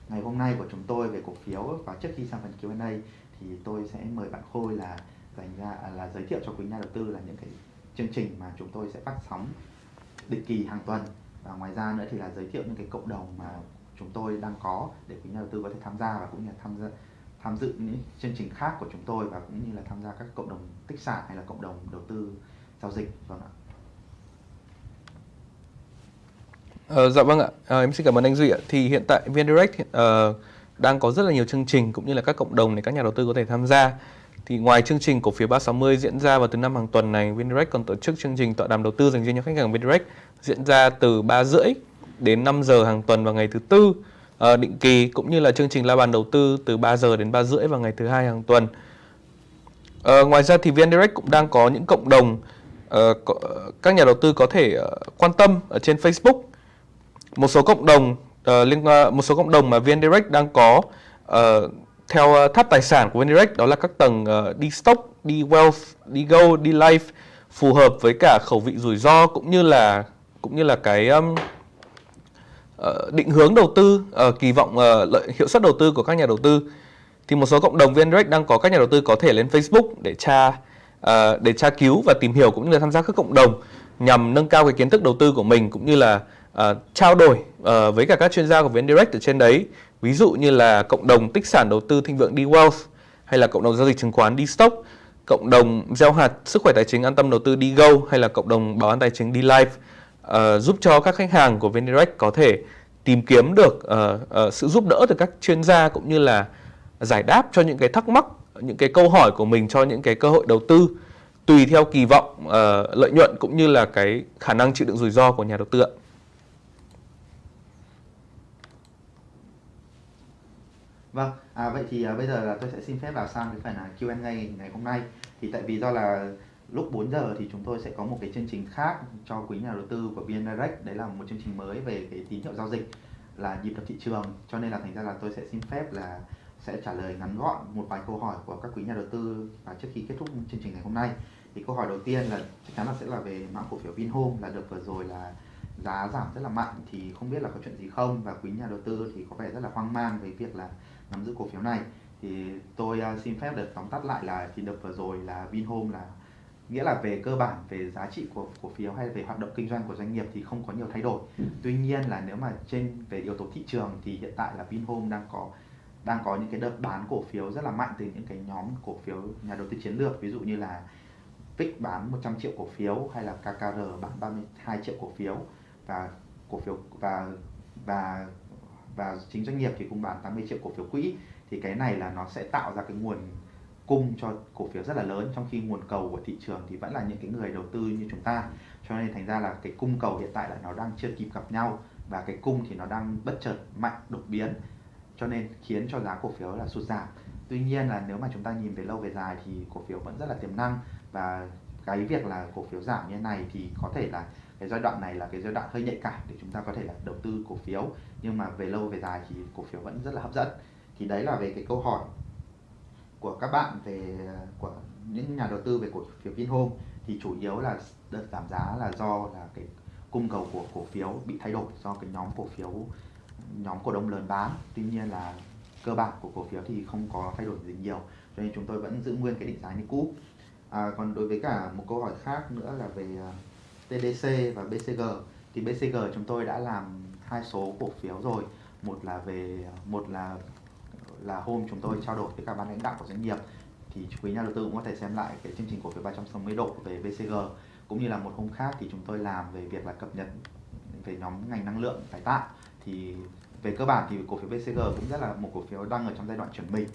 ngày hôm nay của chúng tôi về cổ phiếu. Và trước khi sang phần Q&A thì tôi sẽ mời bạn Khôi là dành ra à, là giới thiệu cho quý nhà đầu tư là những cái chương trình mà chúng tôi sẽ phát sóng định kỳ hàng tuần và ngoài ra nữa thì là giới thiệu những cái cộng đồng mà chúng tôi đang có để quý nhà đầu tư có thể tham gia và cũng như là tham gia tham dự những chương trình khác của chúng tôi và cũng như là tham gia các cộng đồng tích sản hay là cộng đồng đầu tư giao dịch vâng ạ. Ờ, dạ vâng ạ, à, em xin cảm ơn anh Duy ạ. Thì hiện tại VN Direct uh, đang có rất là nhiều chương trình cũng như là các cộng đồng để các nhà đầu tư có thể tham gia. Thì ngoài chương trình cổ phiếu 360 diễn ra vào thứ năm hàng tuần này, VinDirect còn tổ chức chương trình tọa đàm đầu tư dành riêng cho khách hàng VinDirect diễn ra từ 3 rưỡi đến 5 giờ hàng tuần vào ngày thứ tư ờ, định kỳ cũng như là chương trình la bàn đầu tư từ 3 giờ đến 3 rưỡi vào ngày thứ hai hàng tuần. À, ngoài ra thì VNDirect cũng đang có những cộng đồng uh, có, các nhà đầu tư có thể uh, quan tâm ở trên Facebook. Một số cộng đồng uh, liên uh, một số cộng đồng mà VNDirect đang có uh, theo ờ, tháp tài sản của VNDirect đó là các tầng ờ, đi stock, đi wealth, đi gold, đi life phù hợp với cả khẩu vị rủi ro cũng như là cũng như là cái um, uh, định hướng đầu tư, uh, kỳ vọng uh, lợi hiệu suất đầu tư của các nhà đầu tư thì một số cộng đồng VNDirect đang có các nhà đầu tư có thể lên Facebook để tra uh, để tra cứu và tìm hiểu cũng như là tham gia các cộng đồng nhằm nâng cao cái kiến thức đầu tư của mình cũng như là uh, trao đổi uh, với cả các chuyên gia của VNDirect ở trên đấy. Ví dụ như là cộng đồng tích sản đầu tư thịnh vượng D-Wealth hay là cộng đồng giao dịch chứng khoán D-Stock, cộng đồng gieo hạt sức khỏe tài chính an tâm đầu tư D-Go hay là cộng đồng bảo an tài chính D-Life uh, ờ, giúp cho các khách hàng của VNDirect có thể tìm kiếm được uh, uh, sự giúp đỡ từ các chuyên gia cũng như là giải đáp cho những cái thắc mắc, những cái câu hỏi của mình cho những cái cơ hội đầu tư tùy theo kỳ vọng uh, lợi nhuận cũng như là cái khả năng chịu đựng rủi ro của nhà đầu tư ạ. Vâng, à, vậy thì à, bây giờ là tôi sẽ xin phép vào sang cái phần là Q&A ngày hôm nay. Thì tại vì do là lúc 4 giờ thì chúng tôi sẽ có một cái chương trình khác cho quý nhà đầu tư của VN Direct. Đấy là một chương trình mới về cái tín hiệu giao dịch là nhịp đập thị trường. Cho nên là thành ra là tôi sẽ xin phép là sẽ trả lời ngắn gọn một vài câu hỏi của các quý nhà đầu tư và trước khi kết thúc chương trình ngày hôm nay. Thì câu hỏi đầu tiên là chắc chắn là sẽ là về mã cổ phiếu Vinhome là được vừa rồi là giá giảm rất là mạnh thì không biết là có chuyện gì không? Và quý nhà đầu tư thì có vẻ rất là hoang mang về việc là nắm giữ cổ phiếu này. Thì tôi uh, xin phép được tóm tắt lại là thì đợt vừa rồi là Vinhome là nghĩa là về cơ bản về giá trị của cổ phiếu hay về hoạt động kinh doanh của doanh nghiệp thì không có nhiều thay đổi. Tuy nhiên là nếu mà trên về yếu tố thị trường thì hiện tại là Vinhome đang có đang có những cái đợt bán cổ phiếu rất là mạnh từ những cái nhóm cổ phiếu nhà đầu tư chiến lược ví dụ như là VIX bán 100 triệu cổ phiếu hay là KKR bán 32 triệu cổ phiếu. Và cổ phiếu và và và chính doanh nghiệp thì cũng bán 80 triệu cổ phiếu quỹ, thì cái này là nó sẽ tạo ra cái nguồn cung cho cổ phiếu rất là lớn, trong khi nguồn cầu của thị trường thì vẫn là những cái người đầu tư như chúng ta. Cho nên thành ra là cái cung cầu hiện tại là nó đang chưa kịp gặp nhau, và cái cung thì nó đang bất chợt mạnh đột biến, cho nên khiến cho giá cổ phiếu là sụt giảm. Tuy nhiên là nếu mà chúng ta nhìn về lâu về dài thì cổ phiếu vẫn rất là tiềm năng, và cái việc là cổ phiếu giảm như thế này thì có thể là cái giai đoạn này là cái giai đoạn hơi nhạy cảm để chúng ta có thể là đầu tư cổ phiếu. Nhưng mà về lâu về dài thì cổ phiếu vẫn rất là hấp dẫn. Thì đấy là về cái câu hỏi của các bạn về của những nhà đầu tư về cổ phiếu Vinhome. Thì chủ yếu là đợt giảm giá là do là cái cung cầu của cổ phiếu bị thay đổi do cái nhóm cổ phiếu nhóm cổ đông lớn bán. Tuy nhiên là cơ bản của cổ phiếu thì không có thay đổi gì nhiều. Cho nên chúng tôi vẫn giữ nguyên cái định giá như cũ. À, còn đối với cả một câu hỏi khác nữa là về à, TDC và BCG thì BCG chúng tôi đã làm hai số cổ phiếu rồi. Một là về, một là là hôm chúng tôi trao đổi với các ban lãnh đạo của doanh nghiệp. Thì quý nhà đầu tư cũng có thể xem lại cái chương trình cổ phiếu 360 độ về BCG cũng như là một hôm khác thì chúng tôi làm về việc là cập nhật về nhóm ngành năng lượng, tái tạo. Thì về cơ bản thì cổ phiếu BCG cũng rất là một cổ phiếu đang ở trong giai đoạn chuẩn bị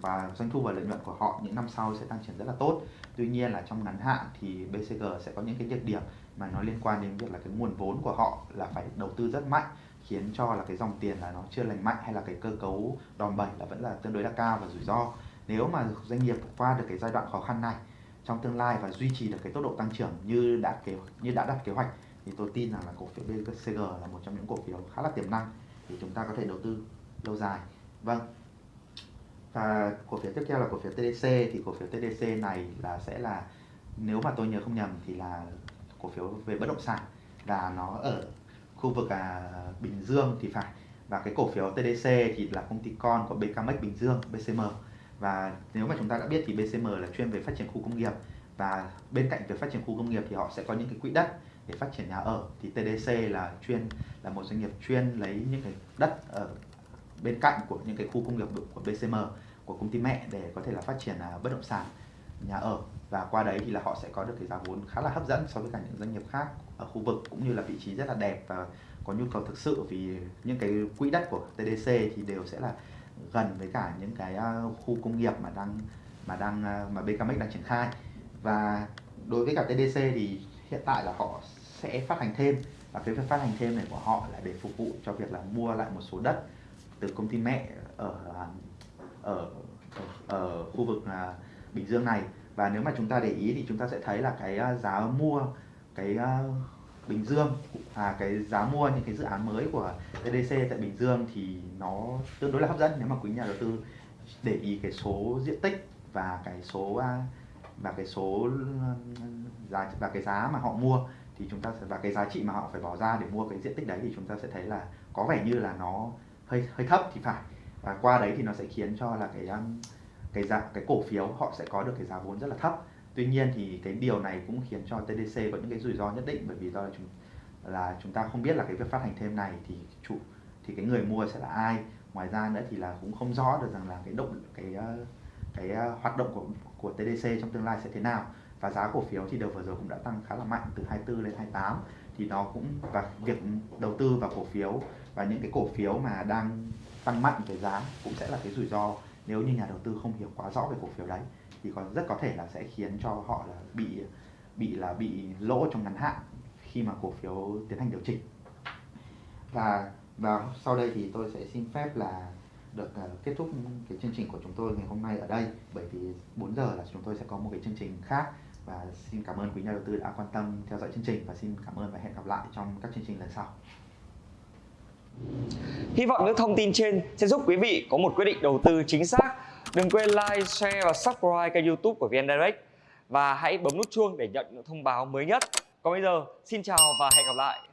và doanh thu và lợi nhuận của họ những năm sau sẽ tăng trưởng rất là tốt. Tuy nhiên là trong ngắn hạn thì BCG sẽ có những cái nhược điểm mà nó liên quan đến việc là cái nguồn vốn của họ là phải đầu tư rất mạnh, khiến cho là cái dòng tiền là nó chưa lành mạnh hay là cái cơ cấu đòn bẩy là vẫn là tương đối là cao và rủi ro. Nếu mà doanh nghiệp qua được cái giai đoạn khó khăn này, trong tương lai và duy trì được cái tốc độ tăng trưởng như đã kế như đã đặt kế hoạch, thì tôi tin rằng là cổ phiếu BCG là một trong những cổ phiếu khá là tiềm năng thì chúng ta có thể đầu tư lâu dài. Vâng. Và cổ phiếu tiếp theo là cổ phiếu TDC thì cổ phiếu TDC này là sẽ là nếu mà tôi nhớ không nhầm thì là cổ phiếu về bất động sản. Và nó ở khu vực à, Bình Dương thì phải. Và cái cổ phiếu TDC thì là công ty con của BKMX Bình Dương BCM và nếu mà chúng ta đã biết thì BCM là chuyên về phát triển khu công nghiệp. Và bên cạnh việc phát triển khu công nghiệp thì họ sẽ có những cái quỹ đất để phát triển nhà ở. Thì TDC là chuyên là một doanh nghiệp chuyên lấy những cái đất ở bên cạnh của những cái khu công nghiệp của BCM của công ty mẹ để có thể là phát triển à, bất động sản, nhà ở. Và qua đấy thì là họ sẽ có được cái giá vốn khá là hấp dẫn so với cả những doanh nghiệp khác ở khu vực, cũng như là vị trí rất là đẹp và có nhu cầu thực sự. Vì những cái quỹ đất của TDC thì đều sẽ là gần với cả những cái à, khu công nghiệp mà đang mà đang à, mà BKMX đang triển khai. Và đối với cả TDC thì hiện tại là họ sẽ phát hành thêm. Và cái việc phát hành thêm này của họ là để phục vụ cho việc là mua lại một số đất từ công ty mẹ ở ở ở, ở khu vực à, Bình Dương này. Và nếu mà chúng ta để ý thì chúng ta sẽ thấy là cái à, giá mua cái à, Bình Dương à cái giá mua những cái dự án mới của TDC tại Bình Dương thì nó tương đối là hấp dẫn. Nếu mà quý nhà đầu tư để ý cái số diện tích và cái số và cái số ừ, giá và cái giá mà họ mua thì chúng ta sẽ và cái giá trị mà họ phải bỏ ra để mua cái diện tích đấy thì chúng ta sẽ thấy là có vẻ như là nó hơi hơi thấp thì phải. Và qua đấy thì nó sẽ khiến cho là cái um, cái giá, cái cổ phiếu họ sẽ có được cái giá vốn rất là thấp. Tuy nhiên thì cái điều này cũng khiến cho TDC có những cái rủi ro nhất định bởi vì do là chúng là chúng ta không biết là cái việc phát hành thêm này thì chủ, thì cái người mua sẽ là ai. Ngoài ra nữa thì là cũng không rõ được rằng là cái động, cái uh, cái uh, hoạt động của của TDC trong tương lai sẽ thế nào. Và giá cổ phiếu thì đầu vừa rồi cũng đã tăng khá là mạnh từ 24 lên 28 thì nó cũng, và việc đầu tư vào cổ phiếu và những cái cổ phiếu mà đang tăng mạnh về giá cũng sẽ là cái rủi ro. Nếu như nhà đầu tư không hiểu quá rõ về cổ phiếu đấy, thì còn rất có thể là sẽ khiến cho họ là bị bị là bị lỗ trong ngắn hạn khi mà cổ phiếu tiến hành điều chỉnh. Và và sau đây thì tôi sẽ xin phép là được ờ, kết thúc cái chương trình của chúng tôi ngày hôm nay ở đây. Bởi vì 4 giờ là chúng tôi sẽ có một cái chương trình khác. Và xin cảm ơn quý nhà đầu tư đã quan tâm theo dõi chương trình. Và xin cảm ơn và hẹn gặp lại trong các chương trình lần sau. Hy vọng những thông tin trên sẽ giúp quý vị có một quyết định đầu tư chính xác. Đừng quên like, share và subscribe kênh youtube của VN Direct và hãy bấm nút chuông để nhận những thông báo mới nhất. Còn bây giờ, xin chào và hẹn gặp lại.